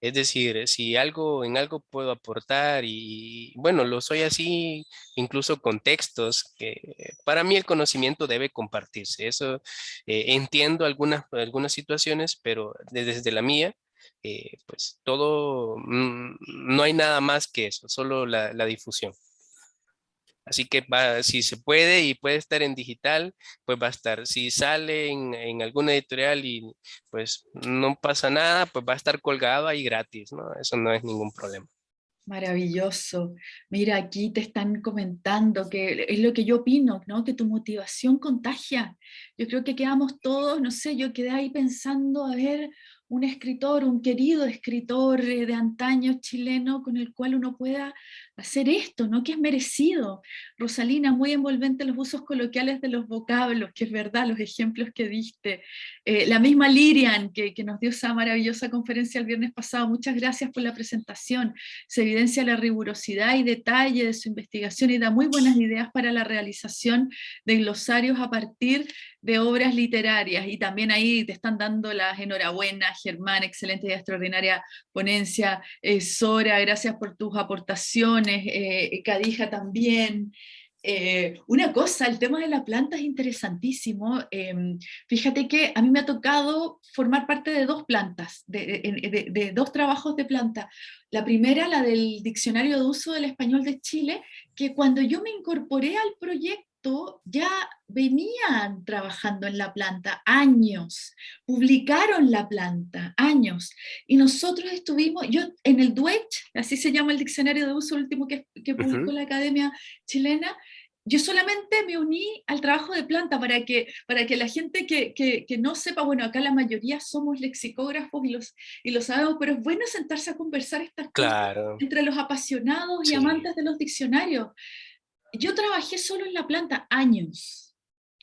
Es decir, si algo en algo puedo aportar y bueno, lo soy así incluso con textos que para mí el conocimiento debe compartirse. Eso eh, entiendo algunas, algunas situaciones, pero desde la mía, eh, pues todo, mm, no hay nada más que eso, solo la, difusión. Así que va, si se puede y puede estar en digital, pues va a estar. Si sale en, en alguna editorial y pues no pasa nada, pues va a estar colgado ahí gratis, ¿no? Eso no es ningún problema. Maravilloso. Mira, aquí te están comentando que es lo que yo opino, ¿no? Que tu motivación contagia. Yo creo que quedamos todos, no sé, yo quedé ahí pensando, a ver, un escritor, un querido escritor eh, de antaño chileno con el cual uno pueda hacer esto, ¿no? que es merecido. Rosalina, muy envolvente los usos coloquiales de los vocablos, que es verdad, los ejemplos que diste. Eh, la misma Lirian, que, que, nos dio esa maravillosa conferencia el viernes pasado, muchas gracias por la presentación. Se evidencia la rigurosidad y detalle de su investigación y da muy buenas ideas para la realización de glosarios a partir de obras literarias. Y también ahí te están dando las enhorabuenas, Germán, excelente y extraordinaria ponencia. Eh, Sora, gracias por tus aportaciones. Eh, Cadija también. Eh, una cosa, el tema de la planta es interesantísimo. Em, fíjate que a mí me ha tocado formar parte de dos plantas, de, de, dos trabajos de planta. La primera, la del Diccionario de Uso del Español de Chile, que cuando yo me incorporé al proyecto, ya venían trabajando en la planta años, publicaron la planta años, y nosotros estuvimos, yo en el Duech, así se llama el diccionario de uso último que, que publicó la Academia Chilena, yo solamente me uní al trabajo de planta para que, para que la gente que, que, que, no sepa, bueno, acá la mayoría somos lexicógrafos y, los, y lo sabemos, pero es bueno sentarse a conversar estas claro. cosas entre los apasionados y amantes de los diccionarios yo trabajé solo en la planta años,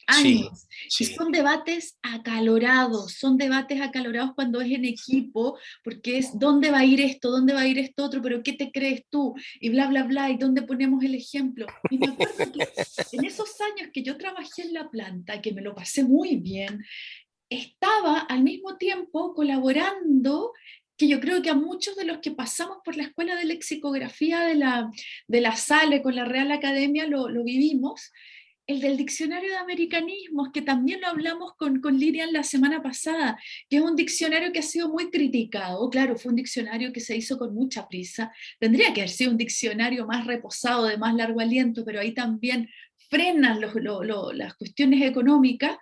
años, y son debates acalorados, son debates acalorados cuando es en equipo, porque es dónde va a ir esto, dónde va a ir esto otro, pero qué te crees tú, y bla, bla, bla, y dónde ponemos el ejemplo. Y me acuerdo que en esos años que yo trabajé en la planta, que me lo pasé muy bien, estaba al mismo tiempo colaborando que yo creo que a muchos de los que pasamos por la escuela de lexicografía de la, de la SALE con la Real Academia lo, lo vivimos, el del diccionario de americanismos, que también lo hablamos con, con Lirian la semana pasada, que es un diccionario que ha sido muy criticado, claro, fue un diccionario que se hizo con mucha prisa, tendría que haber sido un diccionario más reposado, de más largo aliento, pero ahí también frenan los, las cuestiones económicas,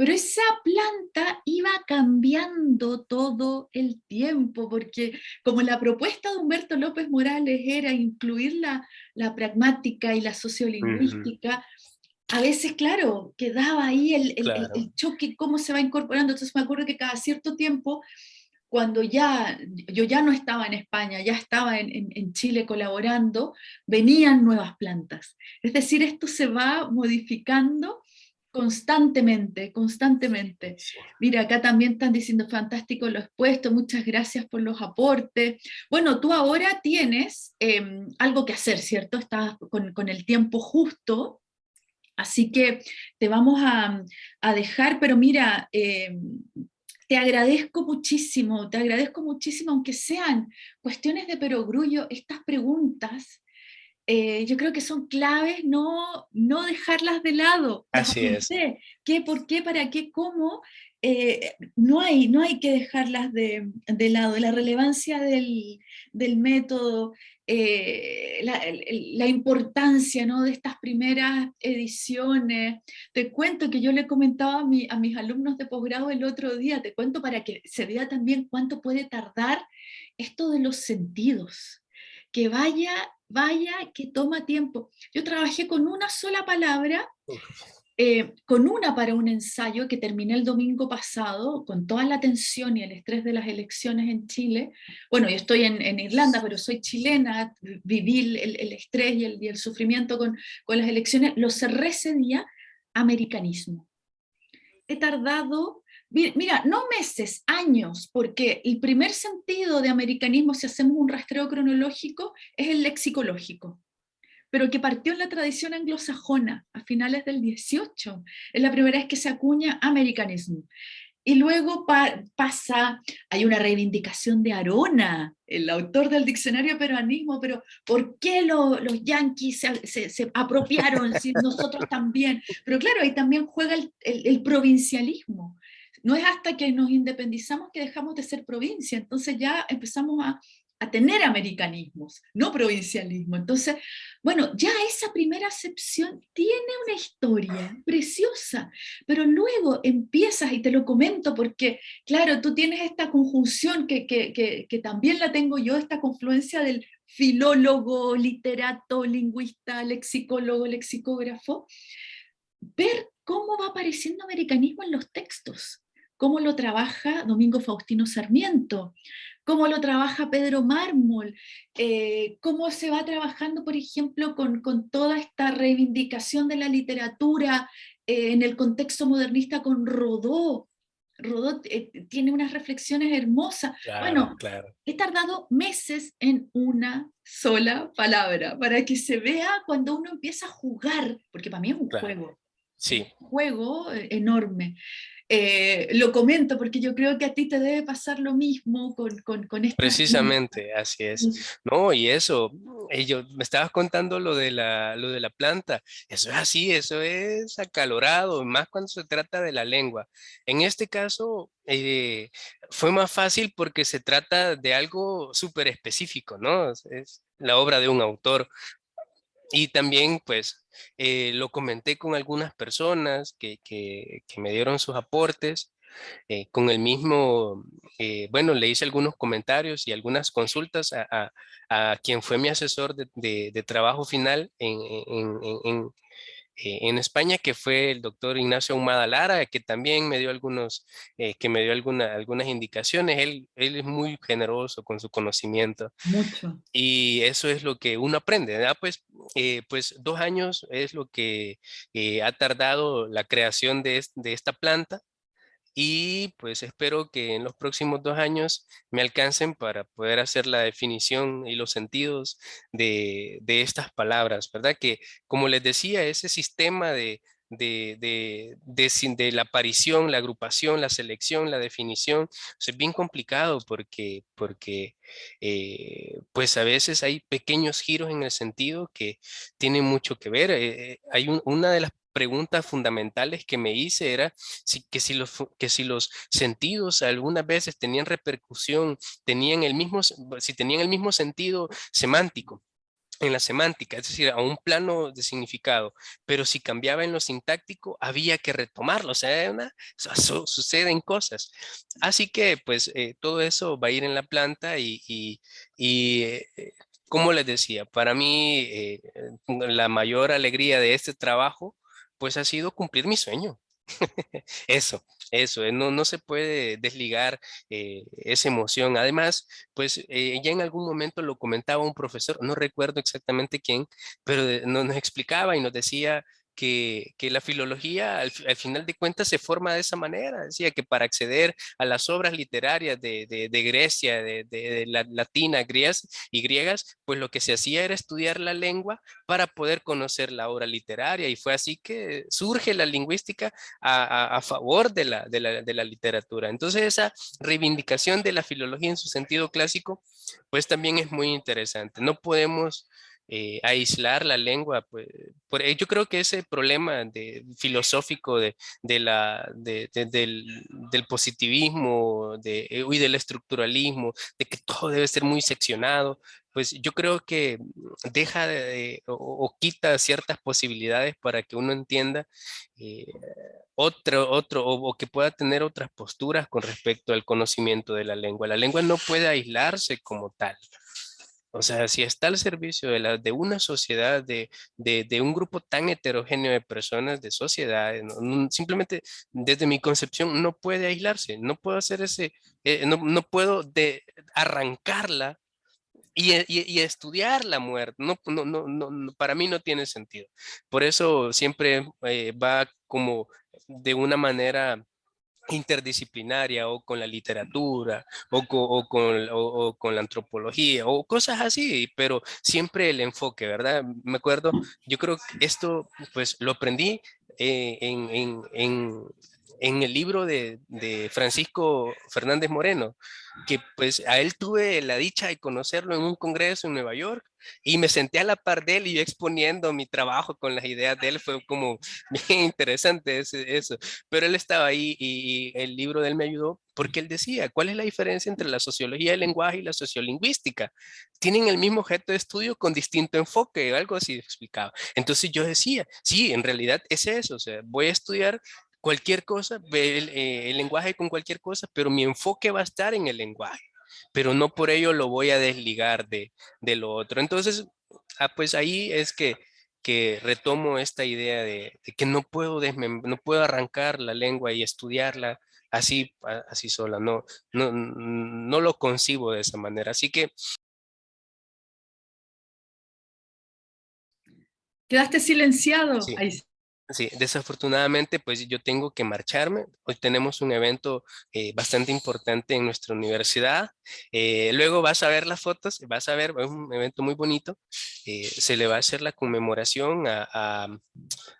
pero esa planta iba cambiando todo el tiempo, porque como la propuesta de Humberto López Morales era incluir la, la pragmática y la sociolingüística, a veces, claro, quedaba ahí el, el, choque, cómo se va incorporando. Entonces me acuerdo que cada cierto tiempo, cuando ya, yo ya no estaba en España, ya estaba en, en, en, Chile colaborando, venían nuevas plantas. Es decir, esto se va modificando constantemente, constantemente. Mira, acá también están diciendo fantástico lo expuesto, muchas gracias por los aportes. Bueno, tú ahora tienes eh, algo que hacer, ¿cierto? Estás con, con, el tiempo justo, así que te vamos a, a dejar, pero mira, eh, te agradezco muchísimo, te agradezco muchísimo, aunque sean cuestiones de perogrullo, estas preguntas, eh, yo creo que son claves no, no dejarlas de lado. Así es. ¿Qué, por qué, para qué, cómo? Eh, no, hay, no hay que dejarlas de, de lado. La relevancia del, del método, eh, la, la, importancia ¿no? de estas primeras ediciones. Te cuento que yo le comentaba a, mi, a mis alumnos de posgrado el otro día, te cuento para que se vea también cuánto puede tardar esto de los sentidos que vaya, vaya, que toma tiempo. Yo trabajé con una sola palabra, eh, con una para un ensayo que terminé el domingo pasado, con toda la tensión y el estrés de las elecciones en Chile. Bueno, yo estoy en, en Irlanda, pero soy chilena, viví el, el estrés y el, y el sufrimiento con, con las elecciones, lo cerré ese día, americanismo. He tardado Mira, no meses, años, porque el primer sentido de americanismo, si hacemos un rastreo cronológico, es el lexicológico, pero que partió en la tradición anglosajona a finales del 18. Es la primera vez que se acuña americanismo. Y luego pa pasa, hay una reivindicación de Arona, el autor del diccionario peruanismo, pero ¿por qué lo, los yanquis se, se, se apropiaron si nosotros también? Pero claro, ahí también juega el, el, el provincialismo no es hasta que nos independizamos que dejamos de ser provincia, entonces ya empezamos a, a tener americanismos, no provincialismo. Entonces, bueno, ya esa primera acepción tiene una historia preciosa, pero luego empiezas, y te lo comento porque, claro, tú tienes esta conjunción que, que también la tengo yo, esta confluencia del filólogo, literato, lingüista, lexicólogo, lexicógrafo, ver cómo va apareciendo americanismo en los textos, cómo lo trabaja Domingo Faustino Sarmiento, cómo lo trabaja Pedro Mármol, eh, cómo se va trabajando, por ejemplo, con, toda esta reivindicación de la literatura eh, en el contexto modernista con Rodó. Rodó eh, tiene unas reflexiones hermosas. bueno, he tardado meses en una sola palabra, para que se vea cuando uno empieza a jugar, porque para mí es un juego. Sí. Juego enorme. Eh, lo comento porque yo creo que a ti te debe pasar lo mismo con, con, con esta... Precisamente, así es. No, y eso, y yo, me estabas contando lo de, la, lo de la planta, eso es así, eso es acalorado, más cuando se trata de la lengua. En este caso, eh, fue más fácil porque se trata de algo súper específico, ¿no? Es la obra de un autor. Y también, pues, eh, lo comenté con algunas personas que, que, me dieron sus aportes. Eh, con el mismo, eh, bueno, le hice algunos comentarios y algunas consultas a, a, quien fue mi asesor de, de, trabajo final en, en, eh, en España, que fue el doctor Ignacio Humada Lara, que también me dio algunos, eh, que me dio alguna, algunas indicaciones. Él, él es muy generoso con su conocimiento. Mucho. Y eso es lo que uno aprende, ¿verdad? Pues, eh, pues dos años es lo que ha tardado la creación de, de esta planta y pues espero que en los próximos dos años me alcancen para poder hacer la definición y los sentidos de, de estas palabras, ¿verdad? Que como les decía, ese sistema de, de, de, de, la aparición, la agrupación, la selección, la definición, es bien complicado porque, porque eh, pues a veces hay pequeños giros en el sentido que tienen mucho que ver. Eh, eh, hay una de las preguntas fundamentales que me hice era si, que, si los, que si los sentidos algunas veces tenían repercusión, tenían el mismo, si tenían el mismo sentido semántico en la semántica, es decir, a un plano de significado, pero si cambiaba en lo sintáctico, había que retomarlo, o sea, una, suceden cosas. Así que, pues, eh, todo eso va a ir en la planta y, y, eh, como les decía, para mí eh, la mayor alegría de este trabajo pues ha sido cumplir mi sueño. eso, eso, eh, no, no se puede desligar eh, esa emoción. Además, pues eh, ya en algún momento lo comentaba un profesor, no recuerdo exactamente quién, pero nos explicaba y nos decía que, la filología al, final de cuentas se forma de esa manera. Decía que para acceder a las obras literarias de, Grecia, de, la latina, griegas y griegas, pues lo que se hacía era estudiar la lengua para poder conocer la obra literaria y fue así que surge la lingüística a, favor de la, de la literatura. Entonces esa reivindicación de la filología en su sentido clásico, pues también es muy interesante. No podemos eh, aislar la lengua. Pues, por, yo creo que ese problema de, filosófico de, la, del, positivismo de, eh, y del estructuralismo, de que todo debe ser muy seccionado, pues yo creo que deja de, o, quita ciertas posibilidades para que uno entienda eh, otro, otro o, que pueda tener otras posturas con respecto al conocimiento de la lengua. La lengua no puede aislarse como tal. O sea, si está al servicio de, la, de una sociedad, de, de, un grupo tan heterogéneo de personas, de sociedades, simplemente desde mi concepción no puede aislarse, no puedo hacer ese, eh, no, no, puedo de arrancarla y, y, estudiar la muerte. No, no, no, no, para mí no tiene sentido. Por eso siempre eh, va como de una manera interdisciplinaria o con la literatura o con, o con, la antropología o cosas así, pero siempre el enfoque, ¿verdad? Me acuerdo, yo creo que esto pues lo aprendí eh, en, en, en el libro de, Francisco Fernández Moreno, que pues a él tuve la dicha de conocerlo en un congreso en Nueva York y me senté a la par de él y yo exponiendo mi trabajo con las ideas de él, fue como bien interesante eso, pero él estaba ahí y, el libro de él me ayudó porque él decía, ¿cuál es la diferencia entre la sociología del lenguaje y la sociolingüística? Tienen el mismo objeto de estudio con distinto enfoque, algo así explicaba. Entonces yo decía, sí, en realidad es eso, o sea, voy a estudiar cualquier cosa, el, eh, el lenguaje con cualquier cosa, pero mi enfoque va a estar en el lenguaje, pero no por ello lo voy a desligar de, de lo otro. Entonces, ah, pues ahí es que, que retomo esta idea de, que no puedo, no puedo arrancar la lengua y estudiarla así, así sola, no, no, no lo concibo de esa manera. Así que Quedaste silenciado. Sí. Sí, desafortunadamente pues yo tengo que marcharme. Hoy tenemos un evento eh, bastante importante en nuestra universidad. Eh, luego vas a ver las fotos, vas a ver, es un evento muy bonito. Eh, se le va a hacer la conmemoración a,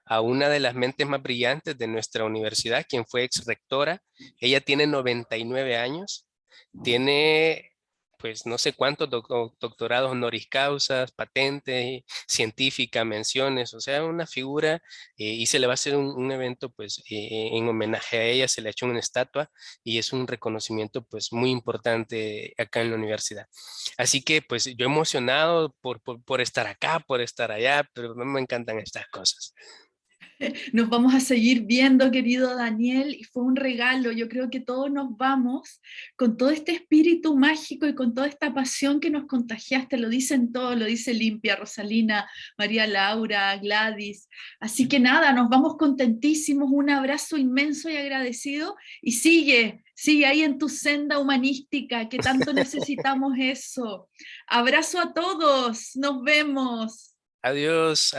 a, una de las mentes más brillantes de nuestra universidad, quien fue ex rectora. Ella tiene 99 años, tiene pues no sé cuántos doctorados honoris causas, patentes, científicas, menciones, o sea, una figura eh, y se le va a hacer un, evento pues eh, en homenaje a ella, se le ha hecho una estatua y es un reconocimiento pues muy importante acá en la universidad. Así que pues yo emocionado por, por, por estar acá, por estar allá, pero me encantan estas cosas. Nos vamos a seguir viendo, querido Daniel, y fue un regalo. Yo creo que todos nos vamos con todo este espíritu mágico y con toda esta pasión que nos contagiaste. Lo dicen todos, lo dice Limpia, Rosalina, María Laura, Gladys. Así que nada, nos vamos contentísimos. Un abrazo inmenso y agradecido. Y sigue, sigue ahí en tu senda humanística, que tanto necesitamos eso. Abrazo a todos. Nos vemos. Adiós.